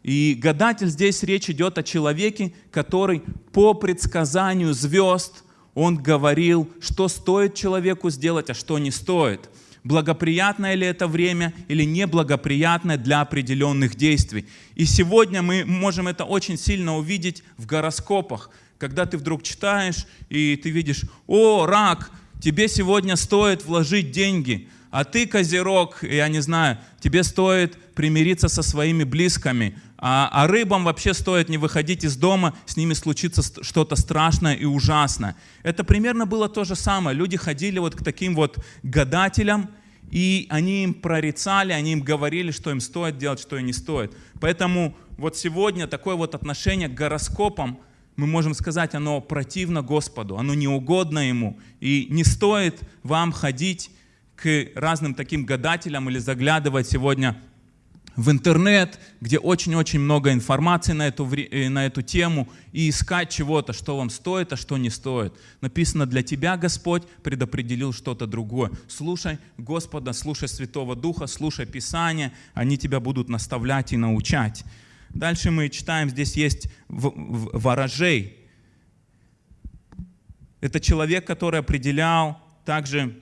И гадатель здесь речь идет о человеке, который по предсказанию звезд, он говорил, что стоит человеку сделать, а что не стоит. Благоприятное ли это время или неблагоприятное для определенных действий. И сегодня мы можем это очень сильно увидеть в гороскопах, когда ты вдруг читаешь и ты видишь, о, рак, тебе сегодня стоит вложить деньги, а ты, козерог, я не знаю, тебе стоит примириться со своими близкими, а, а рыбам вообще стоит не выходить из дома, с ними случится что-то страшное и ужасное. Это примерно было то же самое. Люди ходили вот к таким вот гадателям, и они им прорицали, они им говорили, что им стоит делать, что и не стоит. Поэтому вот сегодня такое вот отношение к гороскопам, мы можем сказать, оно противно Господу, оно неугодно Ему. И не стоит вам ходить к разным таким гадателям или заглядывать сегодня в интернет, где очень-очень много информации на эту, э, на эту тему, и искать чего-то, что вам стоит, а что не стоит. Написано, для тебя Господь предопределил что-то другое. Слушай Господа, слушай Святого Духа, слушай Писание, они тебя будут наставлять и научать. Дальше мы читаем, здесь есть ворожей. Это человек, который определял также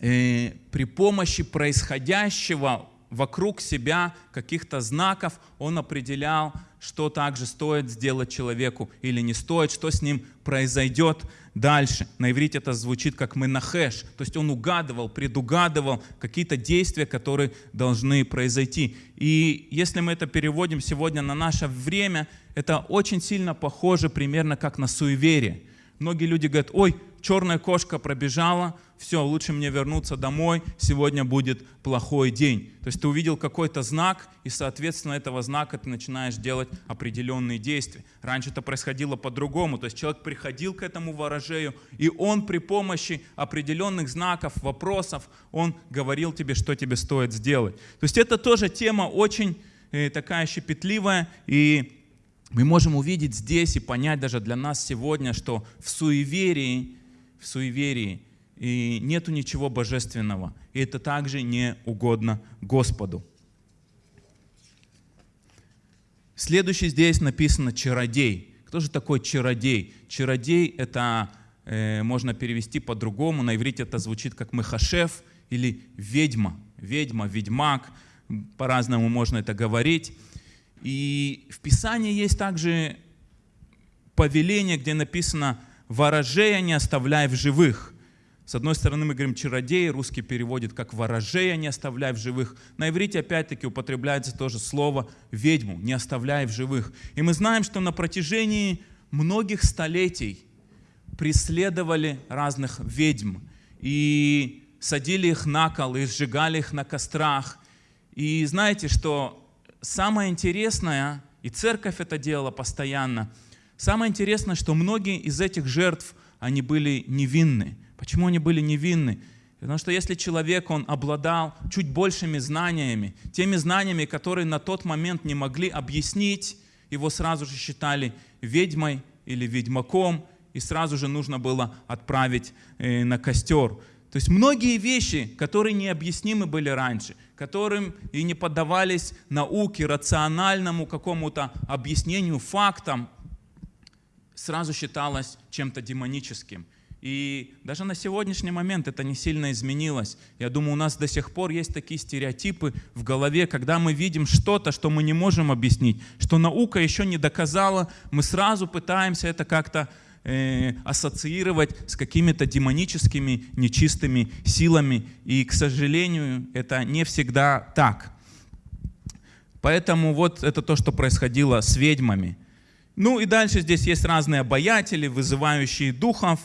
э, при помощи происходящего вокруг себя каких-то знаков, он определял, что также стоит сделать человеку или не стоит, что с ним произойдет дальше. На иврите это звучит как менахеш, то есть он угадывал, предугадывал какие-то действия, которые должны произойти. И если мы это переводим сегодня на наше время, это очень сильно похоже примерно как на суеверие. Многие люди говорят, ой, черная кошка пробежала, все, лучше мне вернуться домой, сегодня будет плохой день. То есть ты увидел какой-то знак, и, соответственно, этого знака ты начинаешь делать определенные действия. Раньше это происходило по-другому, то есть человек приходил к этому ворожею, и он при помощи определенных знаков, вопросов, он говорил тебе, что тебе стоит сделать. То есть это тоже тема очень э, такая щепетливая, и мы можем увидеть здесь и понять даже для нас сегодня, что в суеверии, в суеверии и нету ничего божественного. И это также не угодно Господу. Следующий здесь написано «чародей». Кто же такой чародей? Чародей — это э, можно перевести по-другому. На иврите это звучит как мехашев или ведьма. Ведьма, ведьмак. По-разному можно это говорить. И в Писании есть также повеление, где написано «ворожея не оставляй в живых». С одной стороны мы говорим «чародей», русский переводит как «ворожея не оставляй в живых». На иврите опять-таки употребляется тоже слово «ведьму», «не оставляй в живых». И мы знаем, что на протяжении многих столетий преследовали разных ведьм и садили их на кол, и сжигали их на кострах. И знаете, что самое интересное, и церковь это делала постоянно, самое интересное, что многие из этих жертв, они были невинны. Почему они были невинны? Потому что если человек, он обладал чуть большими знаниями, теми знаниями, которые на тот момент не могли объяснить, его сразу же считали ведьмой или ведьмаком, и сразу же нужно было отправить э, на костер. То есть многие вещи, которые необъяснимы были раньше, которым и не поддавались науке, рациональному какому-то объяснению, фактам, сразу считалось чем-то демоническим. И даже на сегодняшний момент это не сильно изменилось. Я думаю, у нас до сих пор есть такие стереотипы в голове, когда мы видим что-то, что мы не можем объяснить, что наука еще не доказала, мы сразу пытаемся это как-то э, ассоциировать с какими-то демоническими, нечистыми силами. И, к сожалению, это не всегда так. Поэтому вот это то, что происходило с ведьмами. Ну и дальше здесь есть разные обаятели, вызывающие духов,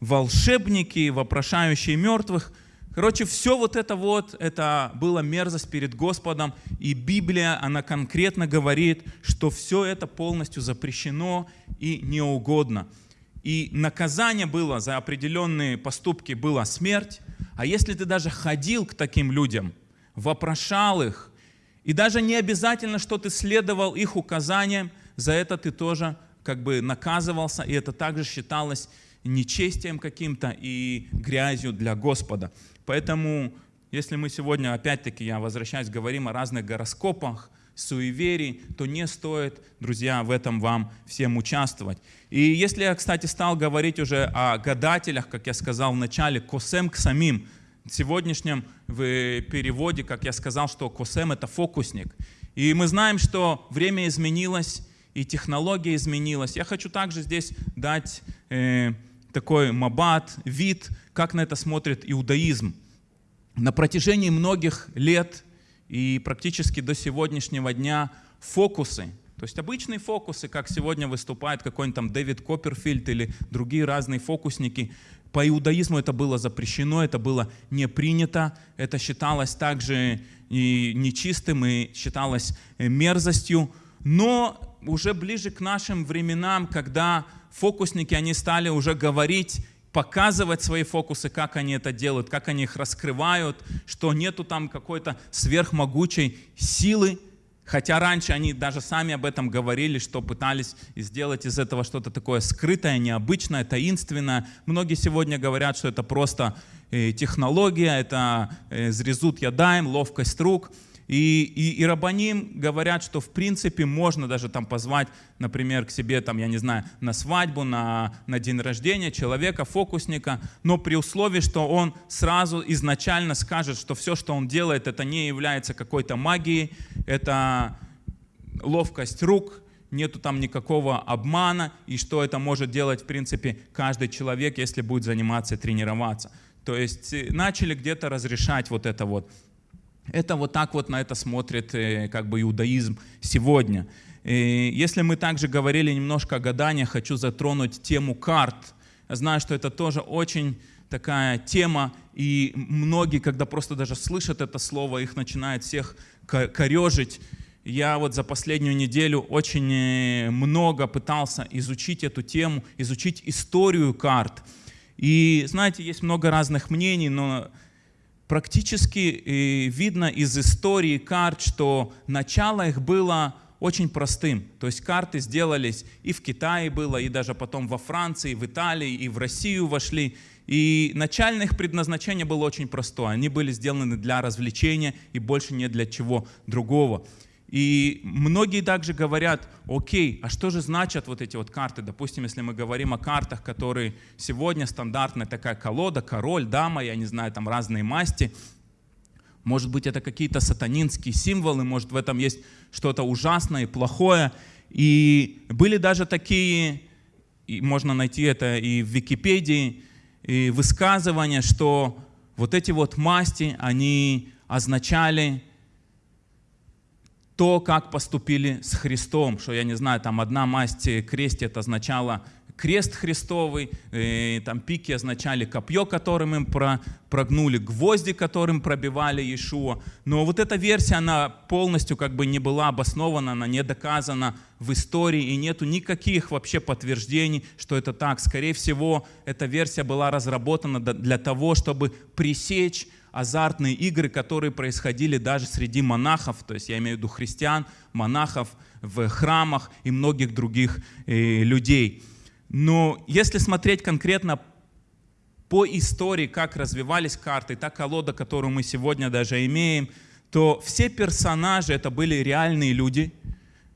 волшебники, вопрошающие мертвых. Короче, все вот это вот, это было мерзость перед Господом. И Библия, она конкретно говорит, что все это полностью запрещено и неугодно. И наказание было за определенные поступки была смерть. А если ты даже ходил к таким людям, вопрошал их, и даже не обязательно, что ты следовал их указаниям, за это ты тоже как бы наказывался, и это также считалось нечестием каким-то и грязью для Господа. Поэтому, если мы сегодня, опять-таки, я возвращаюсь, говорим о разных гороскопах, суеверий, то не стоит, друзья, в этом вам всем участвовать. И если я, кстати, стал говорить уже о гадателях, как я сказал в начале, косем к самим, В сегодняшнем в переводе, как я сказал, что косем это фокусник. И мы знаем, что время изменилось, и технология изменилась. Я хочу также здесь дать э, такой мабат, вид, как на это смотрит иудаизм. На протяжении многих лет и практически до сегодняшнего дня фокусы, то есть обычные фокусы, как сегодня выступает какой-нибудь там Дэвид Копперфильд или другие разные фокусники, по иудаизму это было запрещено, это было не принято, это считалось также и нечистым и считалось э, мерзостью. Но уже ближе к нашим временам, когда фокусники, они стали уже говорить, показывать свои фокусы, как они это делают, как они их раскрывают, что нету там какой-то сверхмогучей силы, Хотя раньше они даже сами об этом говорили, что пытались сделать из этого что-то такое скрытое, необычное, таинственное. Многие сегодня говорят, что это просто э, технология, это э, зрезут ядаем, ловкость рук. И, и, и рабаним говорят, что в принципе можно даже там позвать, например, к себе, там, я не знаю, на свадьбу, на, на день рождения человека, фокусника, но при условии, что он сразу изначально скажет, что все, что он делает, это не является какой-то магией, это ловкость рук, нету там никакого обмана, и что это может делать, в принципе, каждый человек, если будет заниматься тренироваться. То есть э, начали где-то разрешать вот это вот. Это вот так вот на это смотрит э, как бы иудаизм сегодня. И если мы также говорили немножко о гаданиях, хочу затронуть тему карт. Я знаю, что это тоже очень такая тема, и многие, когда просто даже слышат это слово, их начинает всех корежить. Я вот за последнюю неделю очень э, много пытался изучить эту тему, изучить историю карт. И знаете, есть много разных мнений, но практически э, видно из истории карт, что начало их было очень простым. То есть карты сделались и в Китае было, и даже потом во Франции, в Италии, и в Россию вошли. И начальное их предназначение было очень простое. Они были сделаны для развлечения и больше не для чего другого. И многие также говорят, окей, а что же значат вот эти вот карты? Допустим, если мы говорим о картах, которые сегодня стандартная такая колода, король, дама, я не знаю, там разные масти. Может быть, это какие-то сатанинские символы, может, в этом есть что-то ужасное и плохое. И были даже такие, и можно найти это и в Википедии, и высказывания, что вот эти вот масти, они означали то, как поступили с Христом, что, я не знаю, там одна масть крестит означала крест Христовый, э, там пики означали копье, которым им про, прогнули, гвозди, которым пробивали Иешуа. Но вот эта версия, она полностью как бы не была обоснована, она не доказана в истории, и нету никаких вообще подтверждений, что это так. Скорее всего, эта версия была разработана для того, чтобы пресечь азартные игры, которые происходили даже среди монахов, то есть я имею в виду христиан, монахов в храмах и многих других э, людей. Но если смотреть конкретно по истории, как развивались карты, та колода, которую мы сегодня даже имеем, то все персонажи это были реальные люди,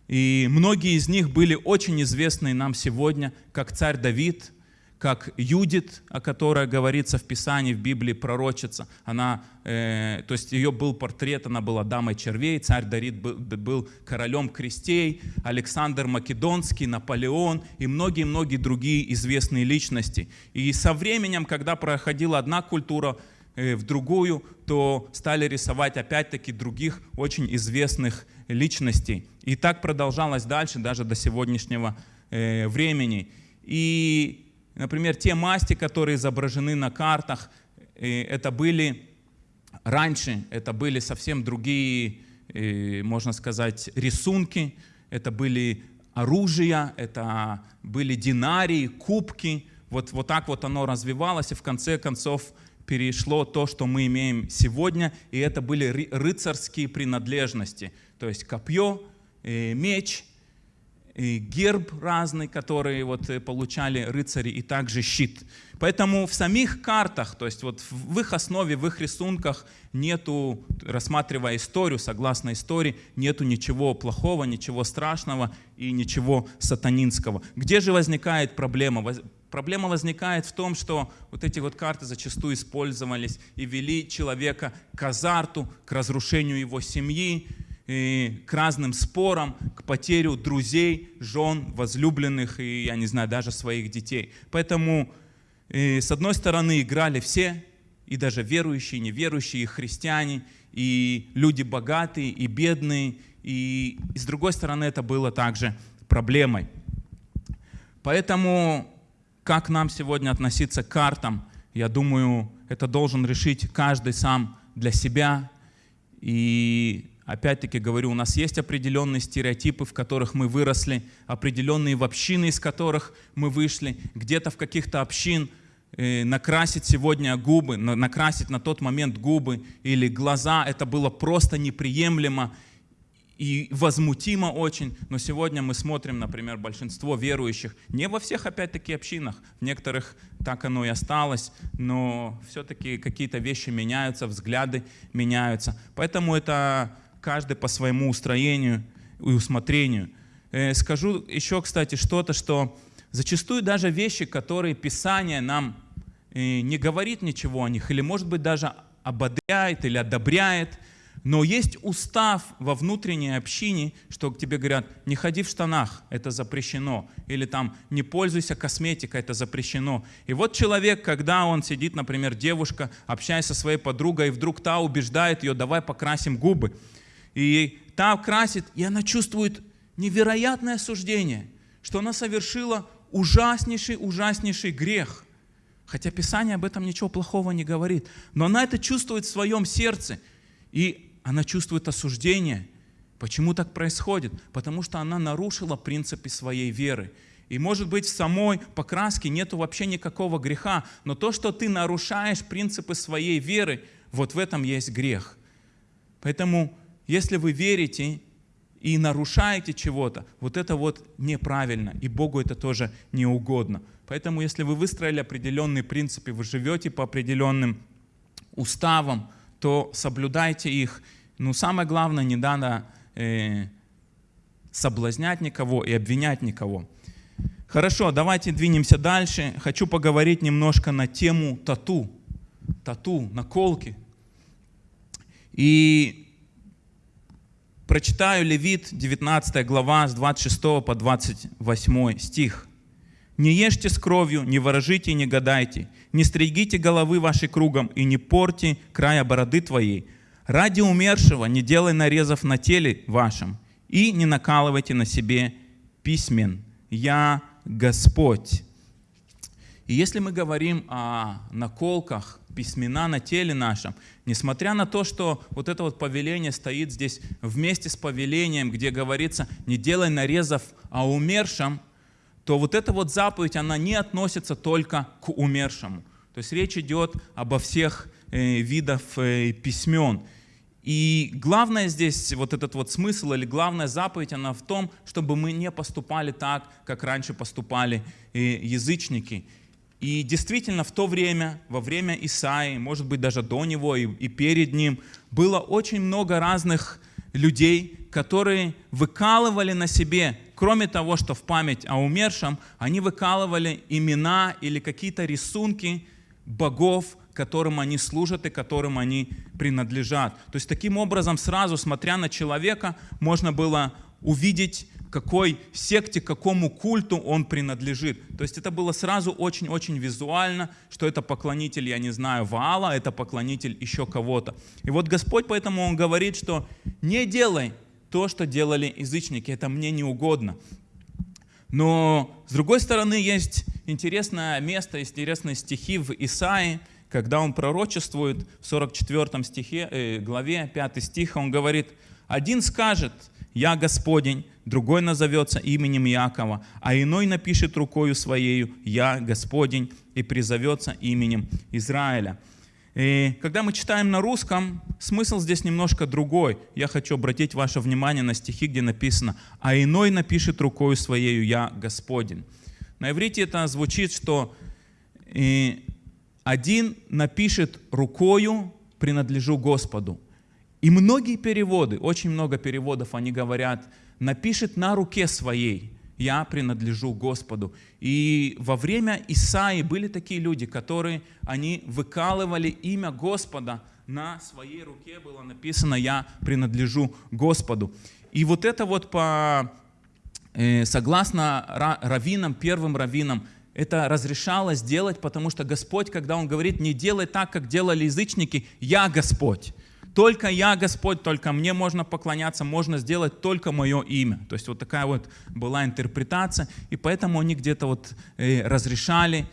и многие из них были очень известные нам сегодня, как царь Давид, как Юдит, о которой говорится в Писании, в Библии, пророчица. Она, э, то есть ее был портрет, она была дамой червей, царь Дарит был, был королем крестей, Александр Македонский, Наполеон и многие-многие другие известные личности. И со временем, когда проходила одна культура э, в другую, то стали рисовать опять-таки других очень известных личностей. И так продолжалось дальше, даже до сегодняшнего э, времени. И Например, те масти, которые изображены на картах, э, это были раньше, это были совсем другие, э, можно сказать, рисунки, это были оружия, это были динарии, кубки. Вот, вот так вот оно развивалось, и в конце концов перешло то, что мы имеем сегодня, и это были рыцарские принадлежности, то есть копье, э, меч – и герб разный, который вот э, получали рыцари, и также щит. Поэтому в самих картах, то есть вот в их основе, в их рисунках нету, рассматривая историю, согласно истории, нету ничего плохого, ничего страшного и ничего сатанинского. Где же возникает проблема? Проблема возникает в том, что вот эти вот карты зачастую использовались и вели человека к азарту, к разрушению его семьи, и к разным спорам, к потерю друзей, жен, возлюбленных и, я не знаю, даже своих детей. Поэтому, э, с одной стороны, играли все, и даже верующие, неверующие, и христиане, и люди богатые, и бедные, и, и с другой стороны, это было также проблемой. Поэтому, как нам сегодня относиться к картам, я думаю, это должен решить каждый сам для себя. И опять-таки говорю, у нас есть определенные стереотипы, в которых мы выросли, определенные общины, из которых мы вышли, где-то в каких-то общин э, накрасить сегодня губы, на- накрасить на тот момент губы или глаза, это было просто неприемлемо и возмутимо очень, но сегодня мы смотрим, например, большинство верующих, не во всех, опять-таки, общинах, в некоторых так оно и осталось, но все-таки какие-то вещи меняются, взгляды меняются. Поэтому это каждый по своему устроению и усмотрению. Э, Скажу еще, кстати, что-то, что зачастую даже вещи, которые Писание нам э, не говорит ничего о них, или, может быть, даже ободряет или одобряет, но есть устав во внутренней общине, что к тебе говорят, не ходи в штанах, это запрещено. Или там, не пользуйся косметикой, это запрещено. И вот человек, когда он сидит, например, девушка, общаясь со своей подругой, и вдруг та убеждает ее, давай покрасим губы. И та красит, и она чувствует невероятное осуждение, что она совершила ужаснейший, ужаснейший грех. Хотя Писание об этом ничего плохого не говорит. Но она это чувствует в своем сердце. И она чувствует осуждение. Почему так происходит? Потому что она нарушила принципы своей веры. И может быть в самой покраске нету вообще никакого греха, но то, что ты нарушаешь принципы своей веры, вот в этом есть грех. Поэтому, если вы верите и нарушаете чего-то, вот это вот неправильно, и Богу это тоже не угодно. Поэтому, если вы выстроили определенные принципы, вы живете по определенным уставам, то соблюдайте их. Но самое главное, не надо э, соблазнять никого и обвинять никого. Хорошо, давайте двинемся дальше. Хочу поговорить немножко на тему тату. Тату, наколки. И прочитаю Левит, 19 глава, с 26 по 28 стих. «Не ешьте с кровью, не ворожите и не гадайте, не стригите головы вашей кругом и не порти края бороды твоей. Ради умершего не делай нарезов на теле вашем и не накалывайте на себе письмен. Я Господь». И если мы говорим о наколках, письмена на теле нашем, несмотря на то, что вот это вот повеление стоит здесь вместе с повелением, где говорится «не делай нарезов о умершем», то вот эта вот заповедь, она не относится только к умершему. То есть речь идет обо всех э, видах э, письмен. И главное здесь, вот этот вот смысл или главная заповедь, она в том, чтобы мы не поступали так, как раньше поступали э, язычники. И действительно в то время, во время Исаи, может быть даже до него и, и перед ним, было очень много разных людей, которые выкалывали на себе, кроме того, что в память о умершем, они выкалывали имена или какие-то рисунки богов, которым они служат и которым они принадлежат. То есть таким образом, сразу смотря на человека, можно было увидеть, какой секте, какому культу он принадлежит. То есть это было сразу очень-очень визуально, что это поклонитель, я не знаю, Ваала, это поклонитель еще кого-то. И вот Господь поэтому Он говорит, что не делай то, что делали язычники, это мне не угодно. Но с другой стороны есть интересное место, есть интересные стихи в Исаии, когда он пророчествует в 44 стихе, э, главе 5 стих, он говорит, «Один скажет, я Господень, другой назовется именем Якова, а иной напишет рукою своею, я Господень, и призовется именем Израиля». И когда мы читаем на русском, смысл здесь немножко другой. Я хочу обратить ваше внимание на стихи, где написано «А иной напишет рукою своею, я Господень». На иврите это звучит, что э, один напишет рукою «принадлежу Господу». И многие переводы, очень много переводов, они говорят, напишет на руке своей. я принадлежу Господу. И во время Исаи были такие люди, которые, они выкалывали имя Господа, на своей руке было написано «Я принадлежу Господу». И вот это вот по, э, согласно ра- раввинам, первым раввинам, это разрешалось делать, потому что Господь, когда Он говорит, не делай так, как делали язычники, я Господь. Только я Господь, только мне можно поклоняться, можно сделать только мое имя. То есть вот такая вот была интерпретация, и поэтому они где-то вот э, разрешали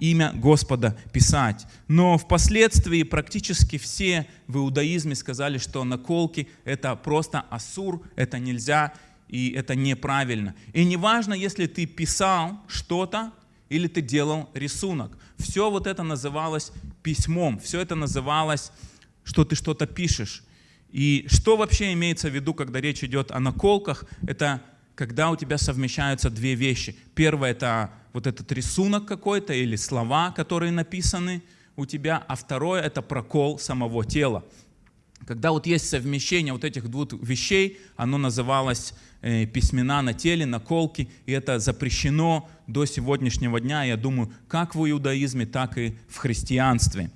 имя Господа писать. Но впоследствии практически все в иудаизме сказали, что наколки это просто асур, это нельзя и это неправильно. И неважно, если ты писал что-то или ты делал рисунок. Все вот это называлось письмом, все это называлось, что ты что-то пишешь. И что вообще имеется в виду, когда речь идет о наколках? Это когда у тебя совмещаются две вещи. Первое – это вот этот рисунок какой-то или слова, которые написаны у тебя, а второе – это прокол самого тела. Когда вот есть совмещение вот этих двух вещей, оно называлось э, письмена на теле, наколки, и это запрещено до сегодняшнего дня, я думаю, как в иудаизме, так и в христианстве.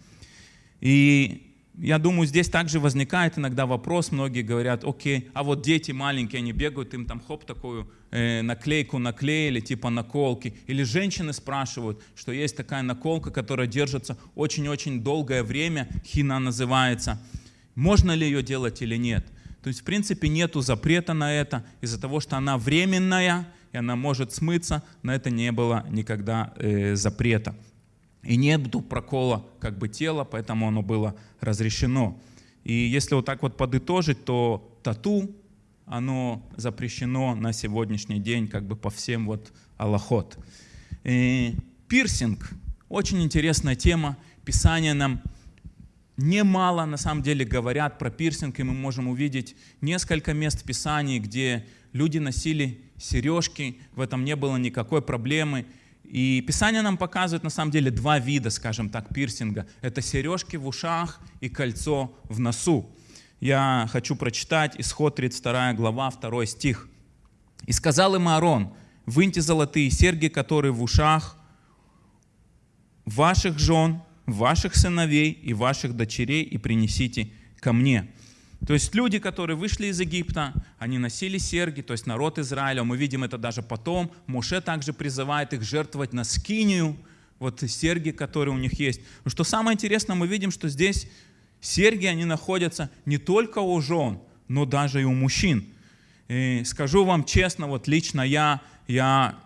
И я думаю, здесь также возникает иногда вопрос, многие говорят, окей, а вот дети маленькие, они бегают, им там хоп, такую э, наклейку наклеили, типа наколки. Или женщины спрашивают, что есть такая наколка, которая держится очень-очень долгое время, хина называется. Можно ли ее делать или нет? То есть, в принципе, нету запрета на это, из-за того, что она временная, и она может смыться, на это не было никогда э, запрета. И нету прокола как бы тела, поэтому оно было разрешено. И если вот так вот подытожить, то тату, оно запрещено на сегодняшний день как бы по всем вот аллахот. И пирсинг, очень интересная тема. Писание нам немало на самом деле говорят про пирсинг, и мы можем увидеть несколько мест в Писании, где люди носили сережки, в этом не было никакой проблемы. И Писание нам показывает на самом деле два вида, скажем так, пирсинга. Это сережки в ушах и кольцо в носу. Я хочу прочитать исход 32 глава, 2 стих. «И сказал им Аарон, выньте золотые серьги, которые в ушах ваших жен, ваших сыновей и ваших дочерей, и принесите ко мне». То есть люди, которые вышли из Египта, они носили серьги, то есть народ Израиля, мы видим это даже потом. Моше также призывает их жертвовать на скинию, вот серьги, которые у них есть. Но что самое интересное, мы видим, что здесь серьги, они находятся не только у жен, но даже и у мужчин. И скажу вам честно, вот лично я, я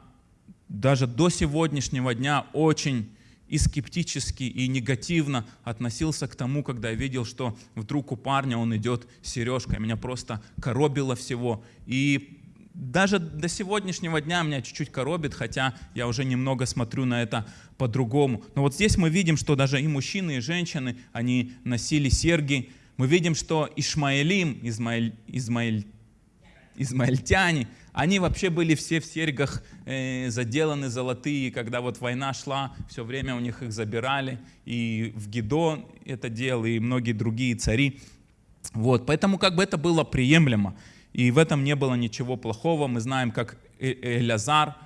даже до сегодняшнего дня очень и скептически, и негативно относился к тому, когда я видел, что вдруг у парня он идет сережкой. Меня просто коробило всего. И даже до сегодняшнего дня меня чуть-чуть коробит, хотя я уже немного смотрю на это по-другому. Но вот здесь мы видим, что даже и мужчины, и женщины, они носили серьги. Мы видим, что Ишмаэлим, Измаэль, Измаэль, измаильтяне, они вообще были все в серьгах э, заделаны золотые, когда вот война шла, все время у них их забирали, и в Гидо это делал, и многие другие цари. Вот, поэтому как бы это было приемлемо, и в этом не было ничего плохого. Мы знаем, как Элязар,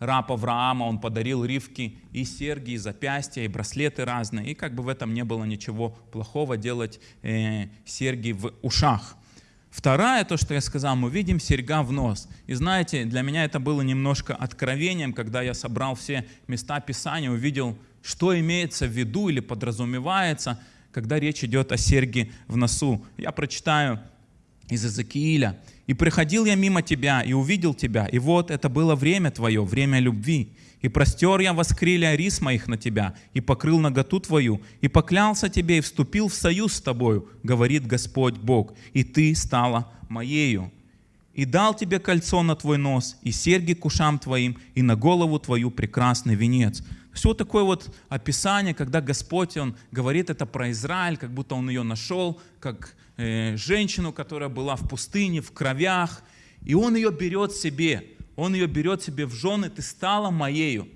раб Авраама, он подарил Ривке и серьги, и запястья, и браслеты разные, и как бы в этом не было ничего плохого делать э, серьги в ушах. Вторая, то, что я сказал, мы видим серьга в нос. И знаете, для меня это было немножко откровением, когда я собрал все места Писания, увидел, что имеется в виду или подразумевается, когда речь идет о серьге в носу. Я прочитаю из Иезекииля. «И приходил я мимо тебя, и увидел тебя, и вот это было время твое, время любви. И простер я воскрилия рис моих на тебя, и покрыл наготу твою, и поклялся тебе, и вступил в союз с тобою, говорит Господь Бог, и ты стала моею. И дал тебе кольцо на твой нос, и серьги к ушам твоим, и на голову твою прекрасный венец». Вот такое вот описание, когда Господь, Он говорит это про Израиль, как будто Он ее нашел, как э, женщину, которая была в пустыне, в кровях, и Он ее берет себе – он ее берет себе в жены, ты стала моею.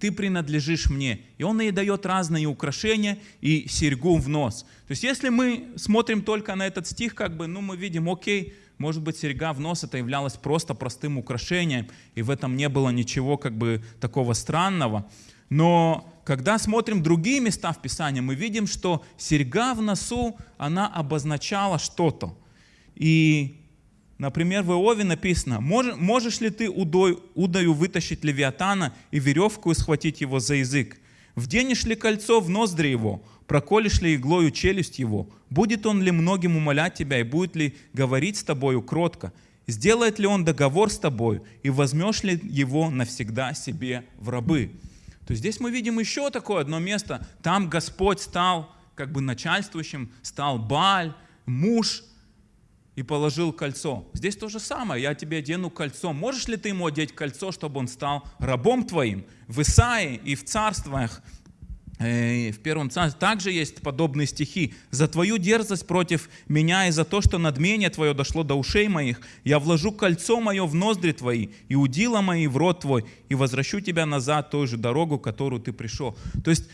ты принадлежишь мне. И он ей дает разные украшения и серьгу в нос. То есть если мы смотрим только на этот стих, как бы, ну мы видим, окей, может быть, серьга в нос это являлось просто простым украшением, и в этом не было ничего как бы такого странного. Но когда смотрим другие места в Писании, мы видим, что серьга в носу, она обозначала что-то. И, например, в Иове написано, «Мож- «Можешь ли ты удой, удою вытащить Левиатана и веревку и схватить его за язык? Вденешь ли кольцо в ноздри его? Проколешь ли иглою челюсть его? Будет он ли многим умолять тебя и будет ли говорить с тобою кротко? Сделает ли он договор с тобою и возьмешь ли его навсегда себе в рабы?» То есть здесь мы видим еще такое одно место. Там Господь стал как бы начальствующим, стал Баль, муж, и положил кольцо. Здесь то же самое. Я тебе одену кольцо. Можешь ли ты ему одеть кольцо, чтобы он стал рабом твоим? В Исаии и в царствах, э, в первом царстве также есть подобные стихи. «За твою дерзость против меня и за то, что надмение твое дошло до ушей моих, я вложу кольцо мое в ноздри твои и удила мои в рот твой, и возвращу тебя назад той же дорогу, которую ты пришел». То есть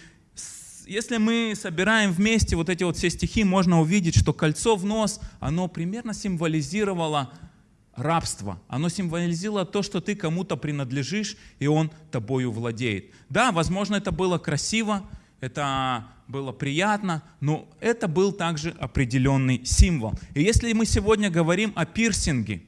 если мы собираем вместе вот эти вот все стихи, можно увидеть, что кольцо в нос, оно примерно символизировало рабство. Оно символизировало то, что ты кому-то принадлежишь, и он тобою владеет. Да, возможно, это было красиво, это было приятно, но это был также определенный символ. И если мы сегодня говорим о пирсинге,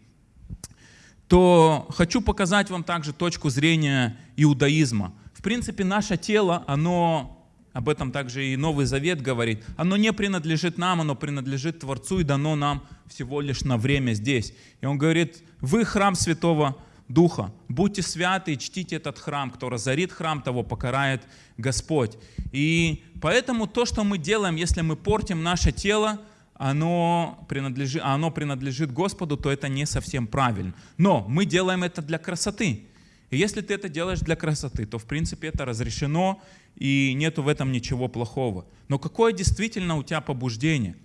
то хочу показать вам также точку зрения иудаизма. В принципе, наше тело, оно, об этом также и Новый Завет говорит, оно не принадлежит нам, оно принадлежит Творцу и дано нам всего лишь на время здесь. И он говорит, вы храм Святого Духа, будьте святы и чтите этот храм, кто разорит храм, того покарает Господь. И поэтому то, что мы делаем, если мы портим наше тело, оно принадлежит, оно принадлежит Господу, то это не совсем правильно. Но мы делаем это для красоты. И если ты это делаешь для красоты, то в принципе это разрешено, и нету в этом ничего плохого. Но какое действительно у тебя побуждение?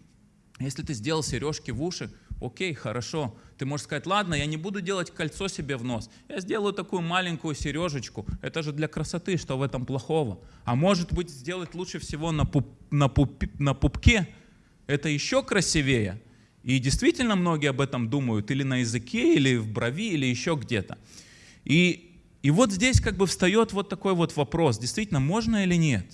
Если ты сделал сережки в уши, окей, хорошо. Ты можешь сказать, ладно, я не буду делать кольцо себе в нос. Я сделаю такую маленькую сережечку. Это же для красоты, что в этом плохого? А может быть, сделать лучше всего на, пуп- на, пупи- на пупке. Это еще красивее. И действительно многие об этом думают. Или на языке, или в брови, или еще где-то. И, и вот здесь как бы встает вот такой вот вопрос. Действительно, можно или нет?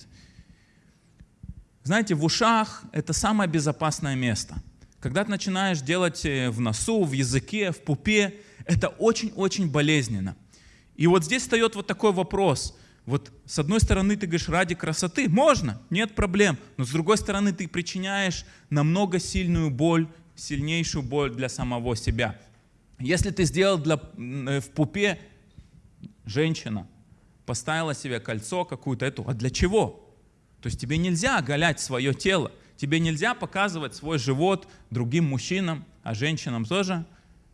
Знаете, в ушах это самое безопасное место. Когда ты начинаешь делать э, в носу, в языке, в пупе, это очень-очень болезненно. И вот здесь встает вот такой вопрос. Вот с одной стороны ты говоришь, ради красоты можно, нет проблем. Но с другой стороны ты причиняешь намного сильную боль, сильнейшую боль для самого себя. Если ты сделал для, э, в пупе, женщина поставила себе кольцо какую-то эту, а для чего? То есть тебе нельзя оголять свое тело, тебе нельзя показывать свой живот другим мужчинам, а женщинам тоже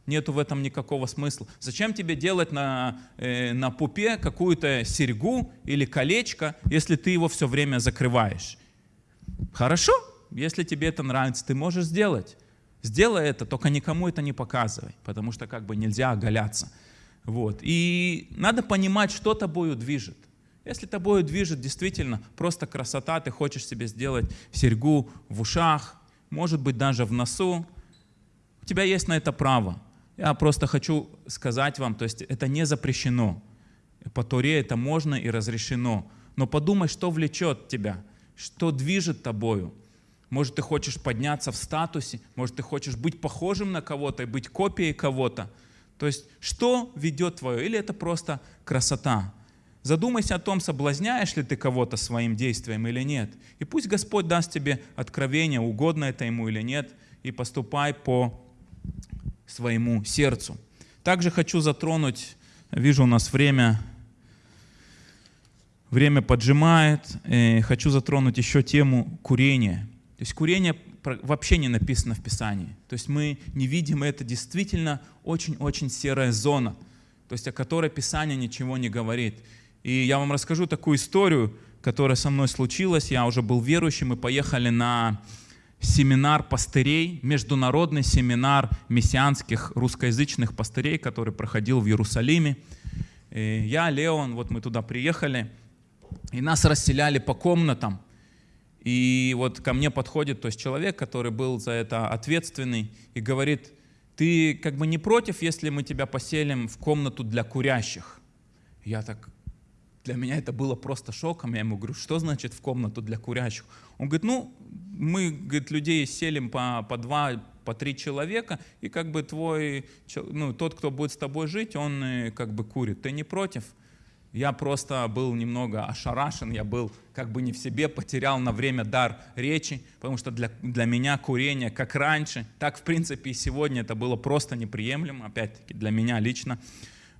нету в этом никакого смысла. Зачем тебе делать на, э, на пупе какую-то серьгу или колечко, если ты его все время закрываешь? Хорошо, если тебе это нравится, ты можешь сделать. Сделай это, только никому это не показывай, потому что как бы нельзя оголяться. Вот. И надо понимать, что тобою движет. Если тобою движет действительно просто красота, ты хочешь себе сделать серьгу в ушах, может быть даже в носу, у тебя есть на это право. Я просто хочу сказать вам, то есть это не запрещено. По Торе это можно и разрешено. Но подумай, что влечет тебя, что движет тобою. Может, ты хочешь подняться в статусе, может, ты хочешь быть похожим на кого-то и быть копией кого-то. То есть, что ведет твое? Или это просто красота? Задумайся о том, соблазняешь ли ты кого-то своим действием или нет. И пусть Господь даст тебе откровение, угодно это ему или нет, и поступай по своему сердцу. Также хочу затронуть, вижу у нас время, время поджимает, хочу затронуть еще тему курения. То есть курение вообще не написано в Писании. То есть мы не видим это действительно очень-очень серая зона, то есть о которой Писание ничего не говорит. И я вам расскажу такую историю, которая со мной случилась. Я уже был верующим, мы поехали на семинар пастырей, международный семинар мессианских русскоязычных пастырей, который проходил в Иерусалиме. э, я, Леон, вот мы туда приехали, и нас расселяли по комнатам. И вот ко мне подходит то есть человек, который был за это ответственный, и говорит, ты как бы не против, если мы тебя поселим в комнату для курящих? Я так, для меня это было просто шоком. Я ему говорю, что значит в комнату для курящих? Он говорит, ну, мы говорит, людей селим по, по два, по три человека, и как бы твой, ну, тот, кто будет с тобой жить, он э, как бы курит. Ты не против? Я просто был немного ошарашен, я был как бы не в себе, потерял на время дар речи, потому что для, для меня курение, как раньше, так в принципе и сегодня это было просто неприемлемо, опять-таки для меня лично.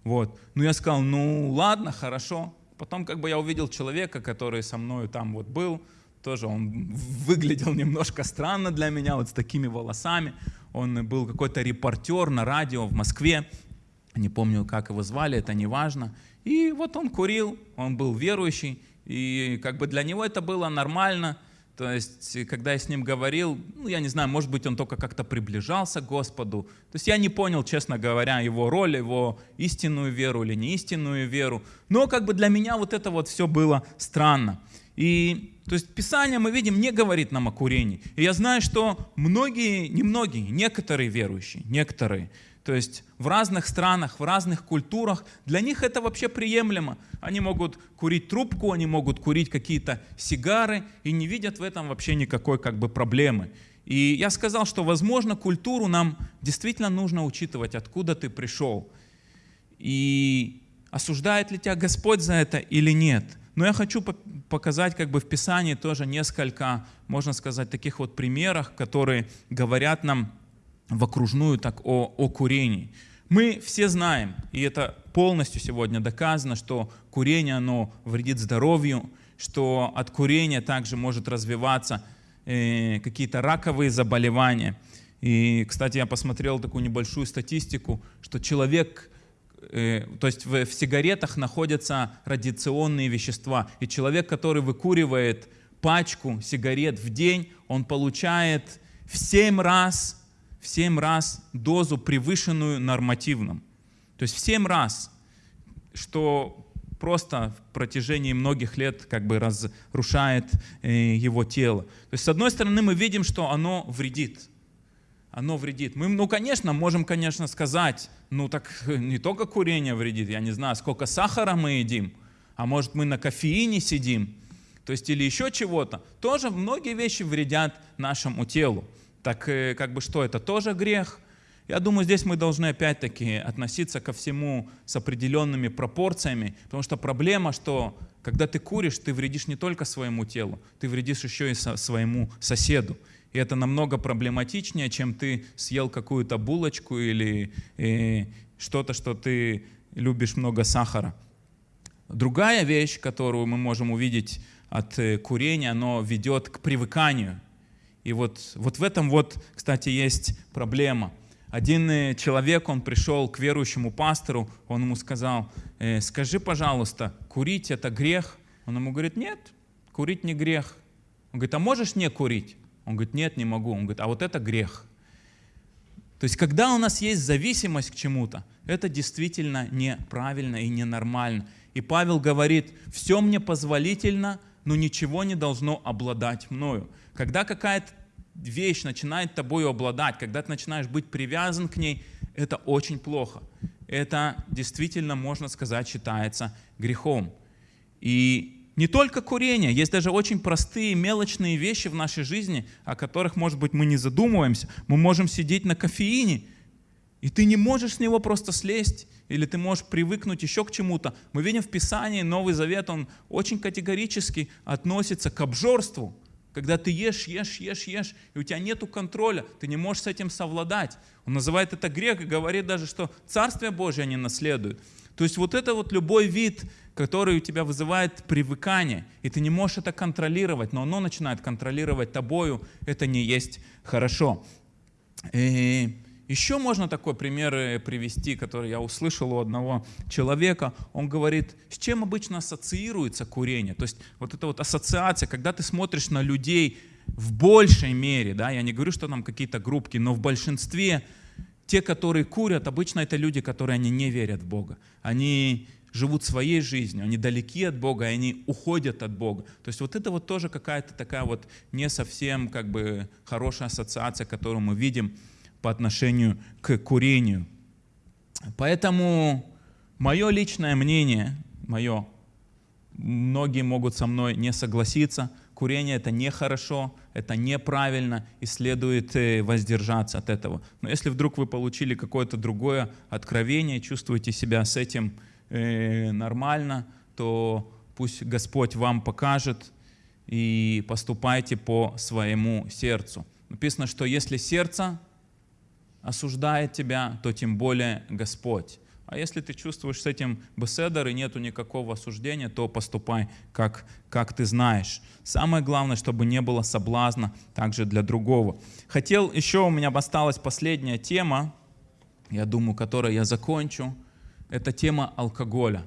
Вот. Ну я сказал, ну ладно, хорошо. Потом как бы я увидел человека, который со мной там вот был, тоже он выглядел немножко странно для меня, вот с такими волосами. Он был какой-то репортер на радио в Москве, не помню, как его звали, это не важно. И вот он курил, он был верующий, и как бы для него это было нормально. То есть, когда я с ним говорил, ну, я не знаю, может быть, он только как-то приближался к Господу. То есть я не понял, честно говоря, его роль, его истинную веру или не истинную веру. Но как бы для меня вот это вот все было странно. И то есть Писание, мы видим, не говорит нам о курении. И я знаю, что многие, не многие, некоторые верующие, некоторые, то есть в разных странах, в разных культурах, для них это вообще приемлемо. Они могут курить трубку, они могут курить какие-то сигары и не видят в этом вообще никакой как бы проблемы. И я сказал, что, возможно, культуру нам действительно нужно учитывать, откуда ты пришел. И осуждает ли тебя Господь за это или нет. Но я хочу по- показать как бы в Писании тоже несколько, можно сказать, таких вот примеров, которые говорят нам в окружную так о, о курении. Мы все знаем, и это полностью сегодня доказано, что курение, оно вредит здоровью, что от курения также может развиваться э, какие-то раковые заболевания. И, кстати, я посмотрел такую небольшую статистику, что человек, э, то есть в, в сигаретах находятся радиационные вещества, и человек, который выкуривает пачку сигарет в день, он получает в 7 раз в 7 раз дозу, превышенную нормативным. То есть в 7 раз, что просто в протяжении многих лет как бы разрушает э, его тело. То есть с одной стороны мы видим, что оно вредит. Оно вредит. Мы, ну, конечно, можем, конечно, сказать, ну так не только курение вредит, я не знаю, сколько сахара мы едим, а может мы на кофеине сидим, то есть или еще чего-то. Тоже многие вещи вредят нашему телу. Так э, как бы что, это тоже грех? Я думаю, здесь мы должны опять-таки относиться ко всему с определенными пропорциями, потому что проблема, что когда ты куришь, ты вредишь не только своему телу, ты вредишь еще и со- своему соседу. И это намного проблематичнее, чем ты съел какую-то булочку или э, что-то, что ты любишь много сахара. Другая вещь, которую мы можем увидеть от э, курения, оно ведет к привыканию. И вот, вот в этом вот, кстати, есть проблема. Один э, человек, он пришел к верующему пастору, он ему сказал, «Э, скажи, пожалуйста, курить это грех? Он ему говорит, нет, курить не грех. Он говорит, а можешь не курить? Он говорит, нет, не могу. Он говорит, а вот это грех. То есть, когда у нас есть зависимость к чему-то, это действительно неправильно и ненормально. И Павел говорит, все мне позволительно, но ничего не должно обладать мною. Когда какая-то вещь начинает тобою обладать, когда ты начинаешь быть привязан к ней, это очень плохо. Это действительно, можно сказать, считается грехом. И не только курение, есть даже очень простые мелочные вещи в нашей жизни, о которых, может быть, мы не задумываемся. Мы можем сидеть на кофеине, и ты не можешь с него просто слезть, или ты можешь привыкнуть еще к чему-то. Мы видим в Писании, Новый Завет, он очень категорически относится к обжорству. Когда ты ешь, ешь, ешь, ешь, и у тебя нет контроля, ты не можешь с этим совладать. Он называет это грех и говорит даже, что Царствие Божие они наследуют. То есть вот это вот любой вид, который у тебя вызывает привыкание, и ты не можешь это контролировать, но оно начинает контролировать тобою, это не есть хорошо. И еще можно такой пример э, привести, который я услышал у одного человека. Он говорит, с чем обычно ассоциируется курение. То есть вот эта вот ассоциация, когда ты смотришь на людей в большей мере, да, я не говорю, что там какие-то группки, но в большинстве те, которые курят, обычно это люди, которые они не верят в Бога. Они, живут своей жизнью, они далеки от Бога, они уходят от Бога. То есть вот это вот тоже какая-то такая вот не совсем как бы хорошая ассоциация, которую мы видим по отношению к курению. Поэтому мое личное мнение, мое, многие могут со мной не согласиться, курение это нехорошо, это неправильно и следует э, воздержаться от этого. Но если вдруг вы получили какое-то другое откровение, чувствуете себя с этим э, нормально, то пусть Господь вам покажет и поступайте по своему сердцу. Написано, что если сердце осуждает тебя, то тем более Господь. А если ты чувствуешь с этим беседер и нету никакого осуждения, то поступай, как, как ты знаешь. Самое главное, чтобы не было соблазна также для другого. Хотел, еще у меня осталась последняя тема, я думаю, которой я закончу. Это тема алкоголя.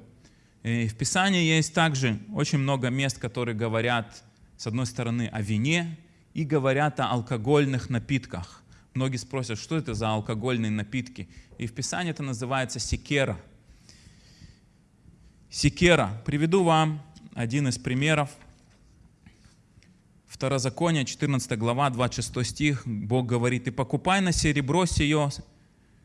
И в Писании есть также очень много мест, которые говорят, с одной стороны, о вине и говорят о алкогольных напитках. Многие спросят, что это за алкогольные напитки. И в Писании это называется секера. Секера. Приведу вам один из примеров. Второзаконие, 14 глава, 26 стих. Бог говорит, «И покупай на серебро сие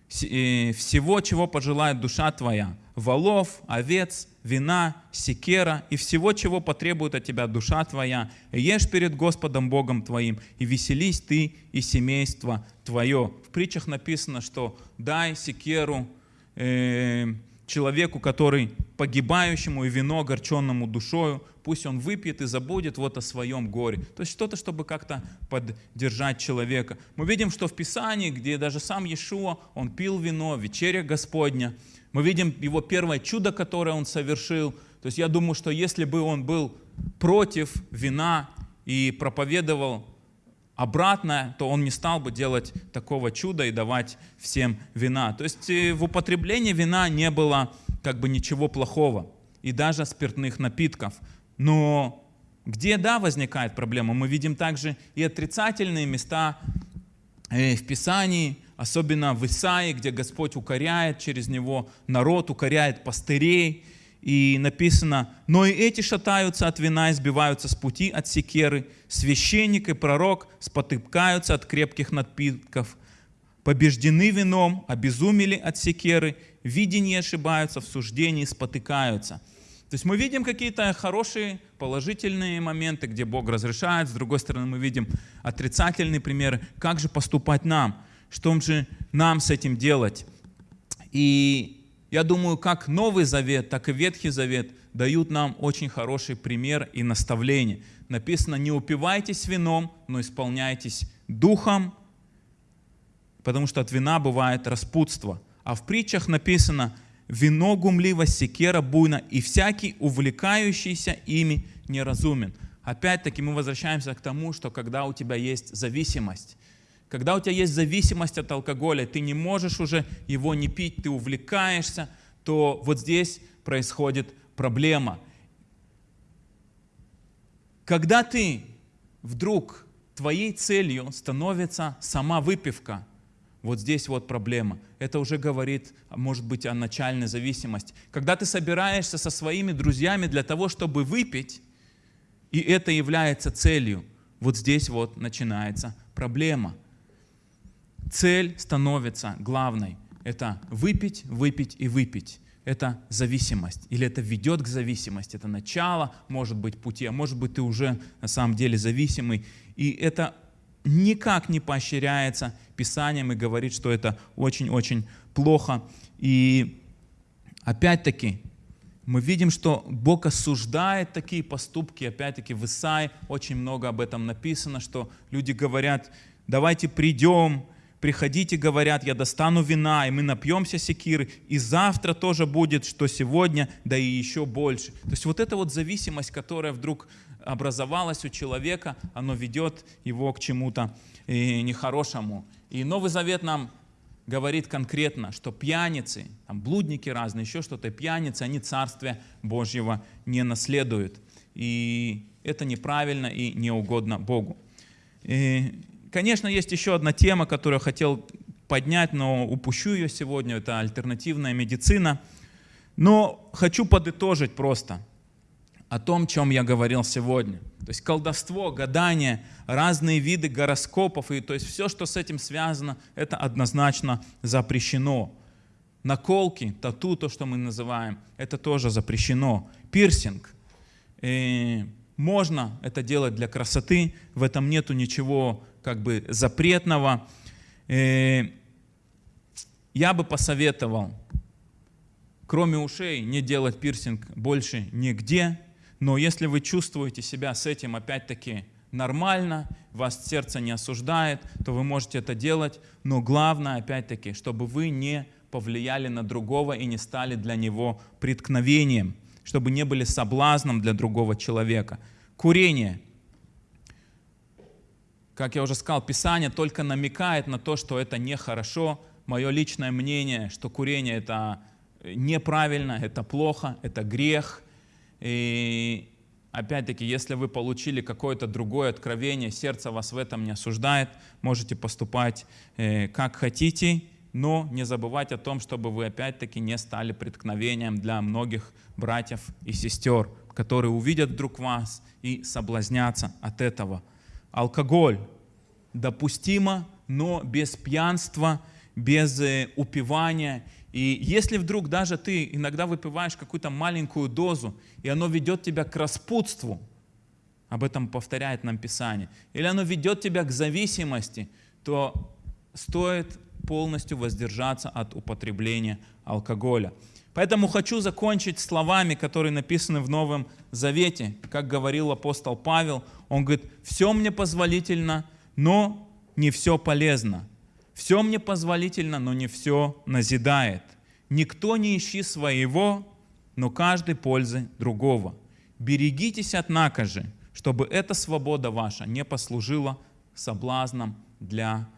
всего, чего пожелает душа твоя, волов, овец, вина, секера и всего, чего потребует от тебя душа твоя. Ешь перед Господом Богом твоим, и веселись ты и семейство твое. В притчах написано, что дай секеру э, человеку, который погибающему и вино огорченному душою, пусть он выпьет и забудет вот о своем горе. То есть что-то, чтобы как-то поддержать человека. Мы видим, что в Писании, где даже сам Иешуа, он пил вино, вечеря Господня, мы видим его первое чудо, которое он совершил. То есть я думаю, что если бы он был против вина и проповедовал обратно, то он не стал бы делать такого чуда и давать всем вина. То есть э, в употреблении вина не было как бы ничего плохого, и даже спиртных напитков. Но где, да, возникает проблема, мы видим также и отрицательные места э, в Писании, особенно в Исаии, где Господь укоряет через него народ, укоряет пастырей, и написано, но и эти шатаются от вина и сбиваются с пути от секеры. Священник и пророк спотыкаются от крепких напитков. Побеждены вином, обезумели от секеры, видение ошибаются, в суждении спотыкаются. То есть мы видим какие-то хорошие, положительные моменты, где Бог разрешает. С другой стороны, мы видим отрицательные примеры. Как же поступать нам? Что же нам с этим делать? И я думаю, как Новый Завет, так и Ветхий Завет дают нам очень хороший пример и наставление. Написано, не упивайтесь вином, но исполняйтесь духом, потому что от вина бывает распутство. А в притчах написано, вино гумливо, секера буйна, и всякий, увлекающийся ими, неразумен. Опять-таки мы возвращаемся к тому, что когда у тебя есть зависимость, когда у тебя есть зависимость от алкоголя, ты не можешь уже его не пить, ты увлекаешься, то вот здесь происходит проблема. Когда ты вдруг твоей целью становится сама выпивка, вот здесь вот проблема. Это уже говорит, может быть, о начальной зависимости. Когда ты собираешься со своими друзьями для того, чтобы выпить, и это является целью, вот здесь вот начинается проблема – цель становится главной. Это выпить, выпить и выпить. Это зависимость. Или это ведет к зависимости. Это начало, может быть, пути, а может быть, ты уже на самом деле зависимый. И это никак не поощряется Писанием и говорит, что это очень-очень плохо. И опять-таки, мы видим, что Бог осуждает такие поступки. Опять-таки в Исаии очень много об этом написано, что люди говорят, давайте придем, приходите, говорят, я достану вина, и мы напьемся секиры, и завтра тоже будет, что сегодня, да и еще больше. То есть вот эта вот зависимость, которая вдруг образовалась у человека, оно ведет его к чему-то э, нехорошему. И Новый Завет нам говорит конкретно, что пьяницы, там блудники разные, еще что-то, пьяницы, они Царствия Божьего не наследуют. И это неправильно и неугодно Богу. И Конечно, есть еще одна тема, которую я хотел поднять, но упущу ее сегодня. Это альтернативная медицина. Но хочу подытожить просто о том, чем я говорил сегодня. То есть колдовство, гадание, разные виды гороскопов, и то есть все, что с этим связано, это однозначно запрещено. Наколки, тату, то, что мы называем, это тоже запрещено. Пирсинг. Э, можно это делать для красоты, в этом нету ничего как бы запретного. Э, я бы посоветовал, кроме ушей, не делать пирсинг больше нигде, но если вы чувствуете себя с этим опять-таки нормально, вас сердце не осуждает, то вы можете это делать, но главное опять-таки, чтобы вы не повлияли на другого и не стали для него преткновением, чтобы не были соблазном для другого человека. Курение. Как я уже сказал, Писание только намекает на то, что это нехорошо. Мое личное мнение, что курение это неправильно, это плохо, это грех – и опять-таки, если вы получили какое-то другое откровение, сердце вас в этом не осуждает, можете поступать э, как хотите, но не забывать о том, чтобы вы опять-таки не стали преткновением для многих братьев и сестер, которые увидят вдруг вас и соблазнятся от этого. Алкоголь допустимо, но без пьянства, без э, упивания и если вдруг даже ты иногда выпиваешь какую-то маленькую дозу, и оно ведет тебя к распутству, об этом повторяет нам Писание, или оно ведет тебя к зависимости, то стоит полностью воздержаться от употребления алкоголя. Поэтому хочу закончить словами, которые написаны в Новом Завете. Как говорил апостол Павел, он говорит, все мне позволительно, но не все полезно. Все мне позволительно, но не все назидает. Никто не ищи своего, но каждый пользы другого. Берегитесь, однако же, чтобы эта свобода ваша не послужила соблазном для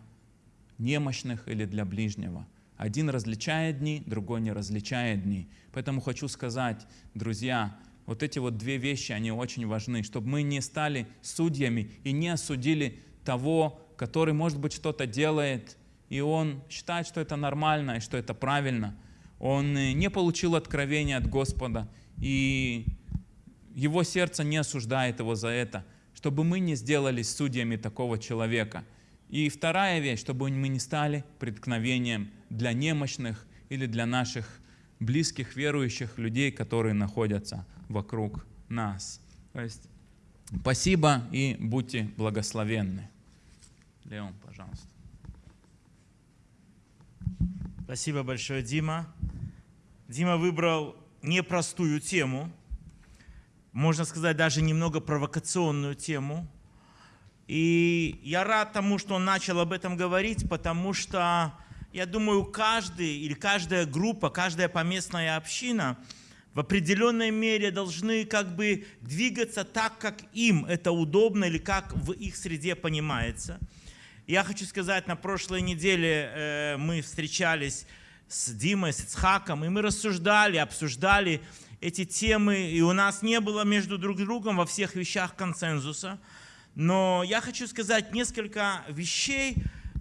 немощных или для ближнего. Один различает дни, другой не различает дни. Поэтому хочу сказать, друзья, вот эти вот две вещи, они очень важны, чтобы мы не стали судьями и не осудили того, который, может быть, что-то делает, и он считает, что это нормально и что это правильно. Он э, не получил откровения от Господа, и его сердце не осуждает его за это, чтобы мы не сделались судьями такого человека. И вторая вещь, чтобы мы не стали преткновением для немощных или для наших близких верующих людей, которые находятся вокруг нас. То есть, спасибо и будьте благословенны. Леон, пожалуйста. Спасибо большое, Дима. Дима выбрал непростую тему, можно сказать, даже немного провокационную тему. И я рад тому, что он начал об этом говорить, потому что, я думаю, каждый или каждая группа, каждая поместная община в определенной мере должны как бы двигаться так, как им это удобно или как в их среде понимается – я хочу сказать, на прошлой неделе э, мы встречались с Димой, с Ицхаком, и мы рассуждали, обсуждали эти темы, и у нас не было между друг другом во всех вещах консенсуса. Но я хочу сказать несколько вещей,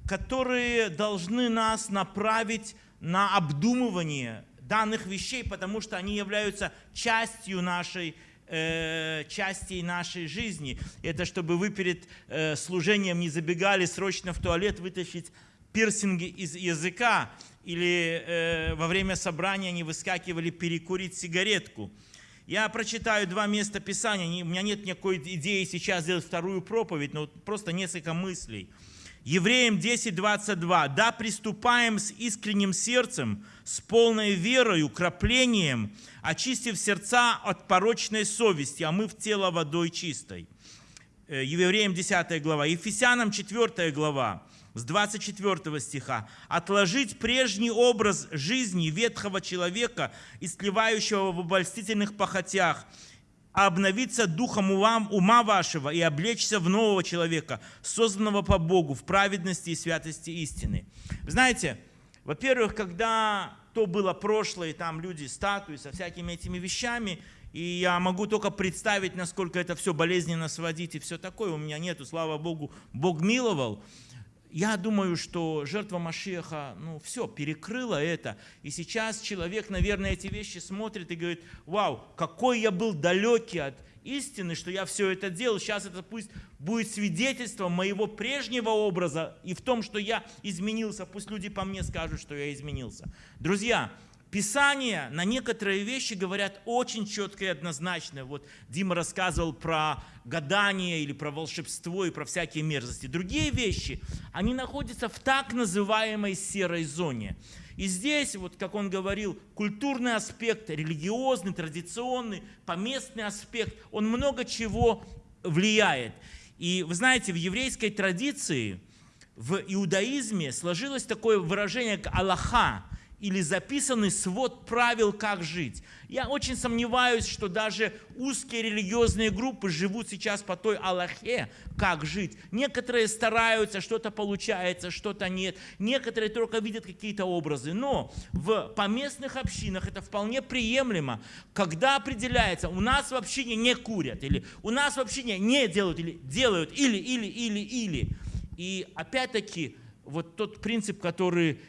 которые должны нас направить на обдумывание данных вещей, потому что они являются частью нашей э, частей нашей жизни. Это чтобы вы перед э, служением не забегали срочно в туалет вытащить пирсинги из языка или э, во время собрания не выскакивали перекурить сигаретку. Я прочитаю два места Писания. У меня нет никакой идеи сейчас сделать вторую проповедь, но просто несколько мыслей. Евреям 10.22. «Да приступаем с искренним сердцем, с полной верою, краплением, очистив сердца от порочной совести, а мы в тело водой чистой». Э, Евреям 10 глава. Ефесянам 4 глава с 24 стиха. «Отложить прежний образ жизни ветхого человека, истлевающего в обольстительных похотях, обновиться духом ума, ума вашего и облечься в нового человека, созданного по Богу в праведности и святости истины». Знаете, во-первых, когда то было прошлое, там люди, статуи со всякими этими вещами, и я могу только представить, насколько это все болезненно сводить и все такое. У меня нету, слава Богу, Бог миловал. Я думаю, что жертва Машеха, ну, все, перекрыла это. И сейчас человек, наверное, эти вещи смотрит и говорит, вау, какой я был далекий от истины, что я все это делал. Сейчас это пусть будет свидетельством моего прежнего образа и в том, что я изменился. Пусть люди по мне скажут, что я изменился. Друзья, Писания на некоторые вещи говорят очень четко и однозначно. Вот Дима рассказывал про гадание или про волшебство и про всякие мерзости. Другие вещи, они находятся в так называемой серой зоне. И здесь, вот как он говорил, культурный аспект, религиозный, традиционный, поместный аспект, он много чего влияет. И вы знаете, в еврейской традиции, в иудаизме сложилось такое выражение, как Аллаха, или записанный свод правил, как жить. Я очень сомневаюсь, что даже узкие религиозные группы живут сейчас по той Аллахе, как жить. Некоторые стараются, что-то получается, что-то нет. Некоторые только видят какие-то образы. Но в поместных общинах это вполне приемлемо, когда определяется, у нас в общине не курят, или у нас в общине не делают, или делают, или, или, или, или. И опять-таки, вот тот принцип, который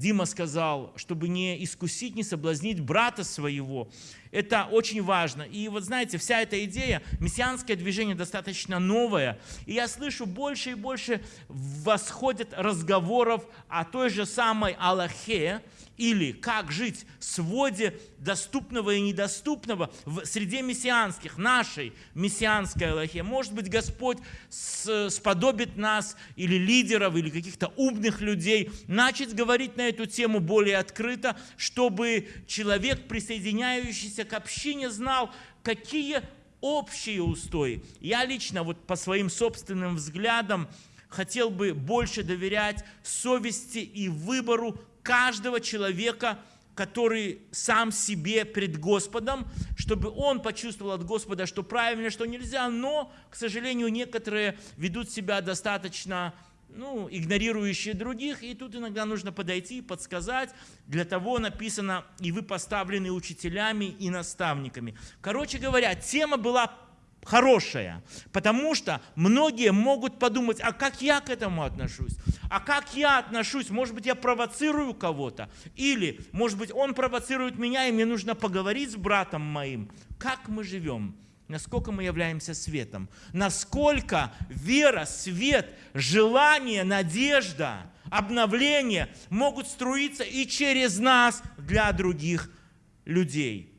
Дима сказал, чтобы не искусить, не соблазнить брата своего. Это очень важно. И вот знаете, вся эта идея, мессианское движение достаточно новое. И я слышу больше и больше восходят разговоров о той же самой Аллахе, или как жить в своде доступного и недоступного в среде мессианских, нашей мессианской Аллахе. Может быть, Господь сподобит нас или лидеров, или каких-то умных людей начать говорить на эту тему более открыто, чтобы человек, присоединяющийся к общине, знал, какие общие устои. Я лично вот по своим собственным взглядам хотел бы больше доверять совести и выбору каждого человека, который сам себе пред Господом, чтобы он почувствовал от Господа, что правильно, что нельзя, но, к сожалению, некоторые ведут себя достаточно ну, игнорирующие других, и тут иногда нужно подойти и подсказать. Для того написано, и вы поставлены учителями и наставниками. Короче говоря, тема была хорошая, потому что многие могут подумать, а как я к этому отношусь? А как я отношусь? Может быть, я провоцирую кого-то? Или, может быть, он провоцирует меня, и мне нужно поговорить с братом моим. Как мы живем? Насколько мы являемся светом? Насколько вера, свет, желание, надежда, обновление могут струиться и через нас для других людей?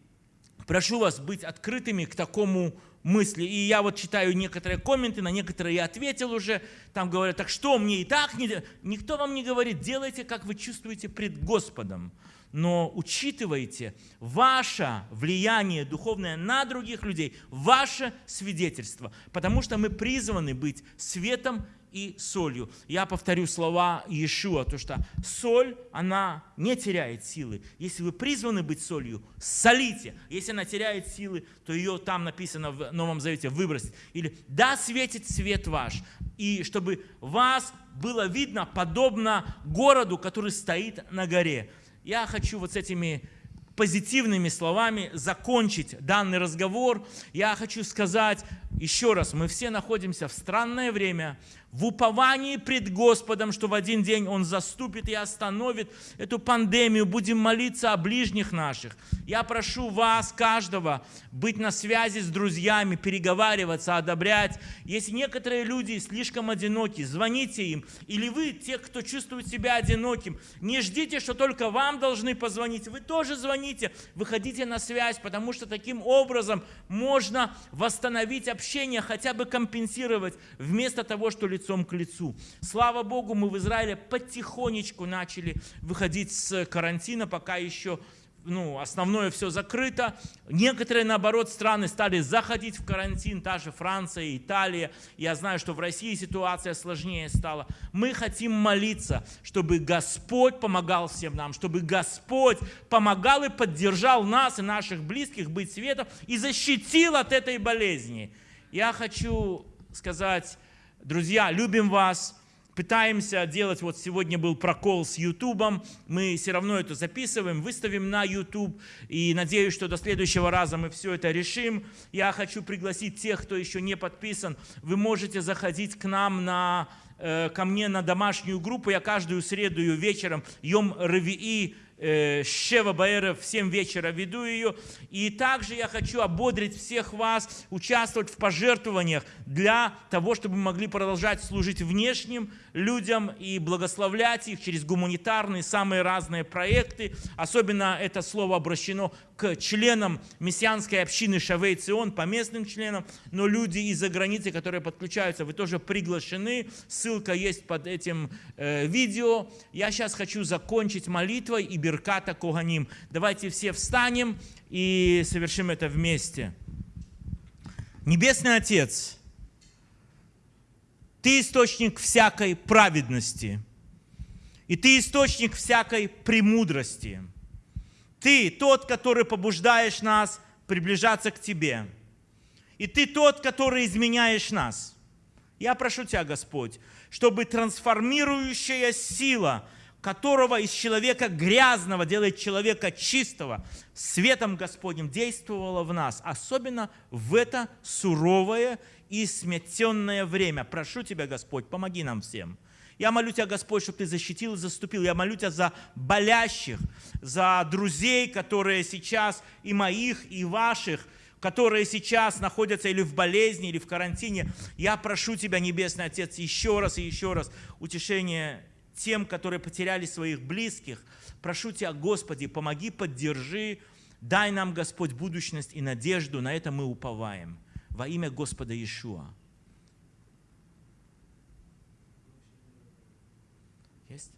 Прошу вас быть открытыми к такому мысли. И я вот читаю некоторые комменты, на некоторые я ответил уже. Там говорят, так что мне и так не... Никто вам не говорит, делайте, как вы чувствуете пред Господом. Но учитывайте ваше влияние духовное на других людей, ваше свидетельство. Потому что мы призваны быть светом и солью. Я повторю слова Иешуа, то что соль, она не теряет силы. Если вы призваны быть солью, солите. Если она теряет силы, то ее там написано в Новом Завете выбросить. Или «Да светит свет ваш». И чтобы вас было видно подобно городу, который стоит на горе. Я хочу вот с этими позитивными словами закончить данный разговор. Я хочу сказать еще раз, мы все находимся в странное время, в уповании пред Господом, что в один день Он заступит и остановит эту пандемию. Будем молиться о ближних наших. Я прошу вас, каждого, быть на связи с друзьями, переговариваться, одобрять. Если некоторые люди слишком одиноки, звоните им. Или вы, те, кто чувствует себя одиноким, не ждите, что только вам должны позвонить. Вы тоже звоните, выходите на связь, потому что таким образом можно восстановить общение, хотя бы компенсировать, вместо того, что лицо лицом к лицу. Слава Богу, мы в Израиле потихонечку начали выходить с карантина, пока еще ну, основное все закрыто. Некоторые, наоборот, страны стали заходить в карантин, та же Франция, Италия. Я знаю, что в России ситуация сложнее стала. Мы хотим молиться, чтобы Господь помогал всем нам, чтобы Господь помогал и поддержал нас и наших близких быть светом и защитил от этой болезни. Я хочу сказать Друзья, любим вас, пытаемся делать, вот сегодня был прокол с Ютубом, мы все равно это записываем, выставим на YouTube, и надеюсь, что до следующего раза мы все это решим. Я хочу пригласить тех, кто еще не подписан, вы можете заходить к нам на э, ко мне на домашнюю группу. Я каждую среду вечером, Йом Ревии, э, Шева Баэра в 7 вечера веду ее. И также я хочу ободрить всех вас участвовать в пожертвованиях для того, чтобы мы могли продолжать служить внешним людям и благословлять их через гуманитарные, самые разные проекты. Особенно это слово обращено к членам мессианской общины Шавей Цион, по местным членам, но люди из-за границы, которые подключаются, вы тоже приглашены. Ссылка есть под этим э, видео. Я сейчас хочу закончить молитвой и Берката Коганим. Давайте все встанем и совершим это вместе. Небесный Отец, Ты источник всякой праведности, и Ты источник всякой премудрости. Ты тот, который побуждаешь нас приближаться к Тебе. И Ты тот, который изменяешь нас. Я прошу Тебя, Господь, чтобы трансформирующая сила, которого из человека грязного делает человека чистого, светом Господним действовала в нас, особенно в это суровое и сметенное время. Прошу Тебя, Господь, помоги нам всем. Я молю Тебя, Господь, чтобы Ты защитил и заступил. Я молю Тебя за болящих, за друзей, которые сейчас и моих, и ваших, которые сейчас находятся или в болезни, или в карантине. Я прошу Тебя, Небесный Отец, еще раз и еще раз утешение тем, которые потеряли своих близких. Прошу Тебя, Господи, помоги, поддержи, дай нам, Господь, будущность и надежду. На это мы уповаем. Во имя Господа Иешуа. Есть?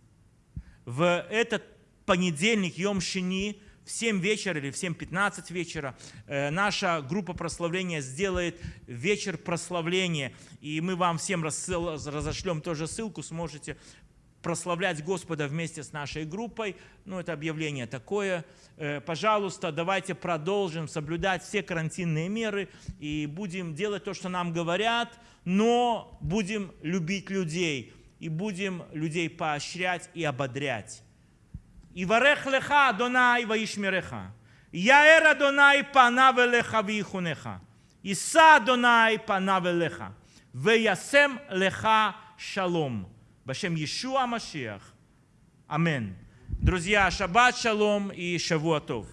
В этот понедельник, Йом Шини, в 7 вечера или в 7.15 вечера э, наша группа прославления сделает вечер прославления. И мы вам всем разошлем тоже ссылку, сможете прославлять Господа вместе с нашей группой. Ну, это объявление такое. Э, пожалуйста, давайте продолжим соблюдать все карантинные меры и будем делать то, что нам говорят, но будем любить людей и будем людей поощрять и ободрять. И леха Адонай ваишмереха. Яэр Адонай панав элеха вихунеха. Иса Адонай панав элеха. Веясем леха шалом. Башем Иешуа Машиах. Амин. Друзья, шаббат шалом и шавуатов.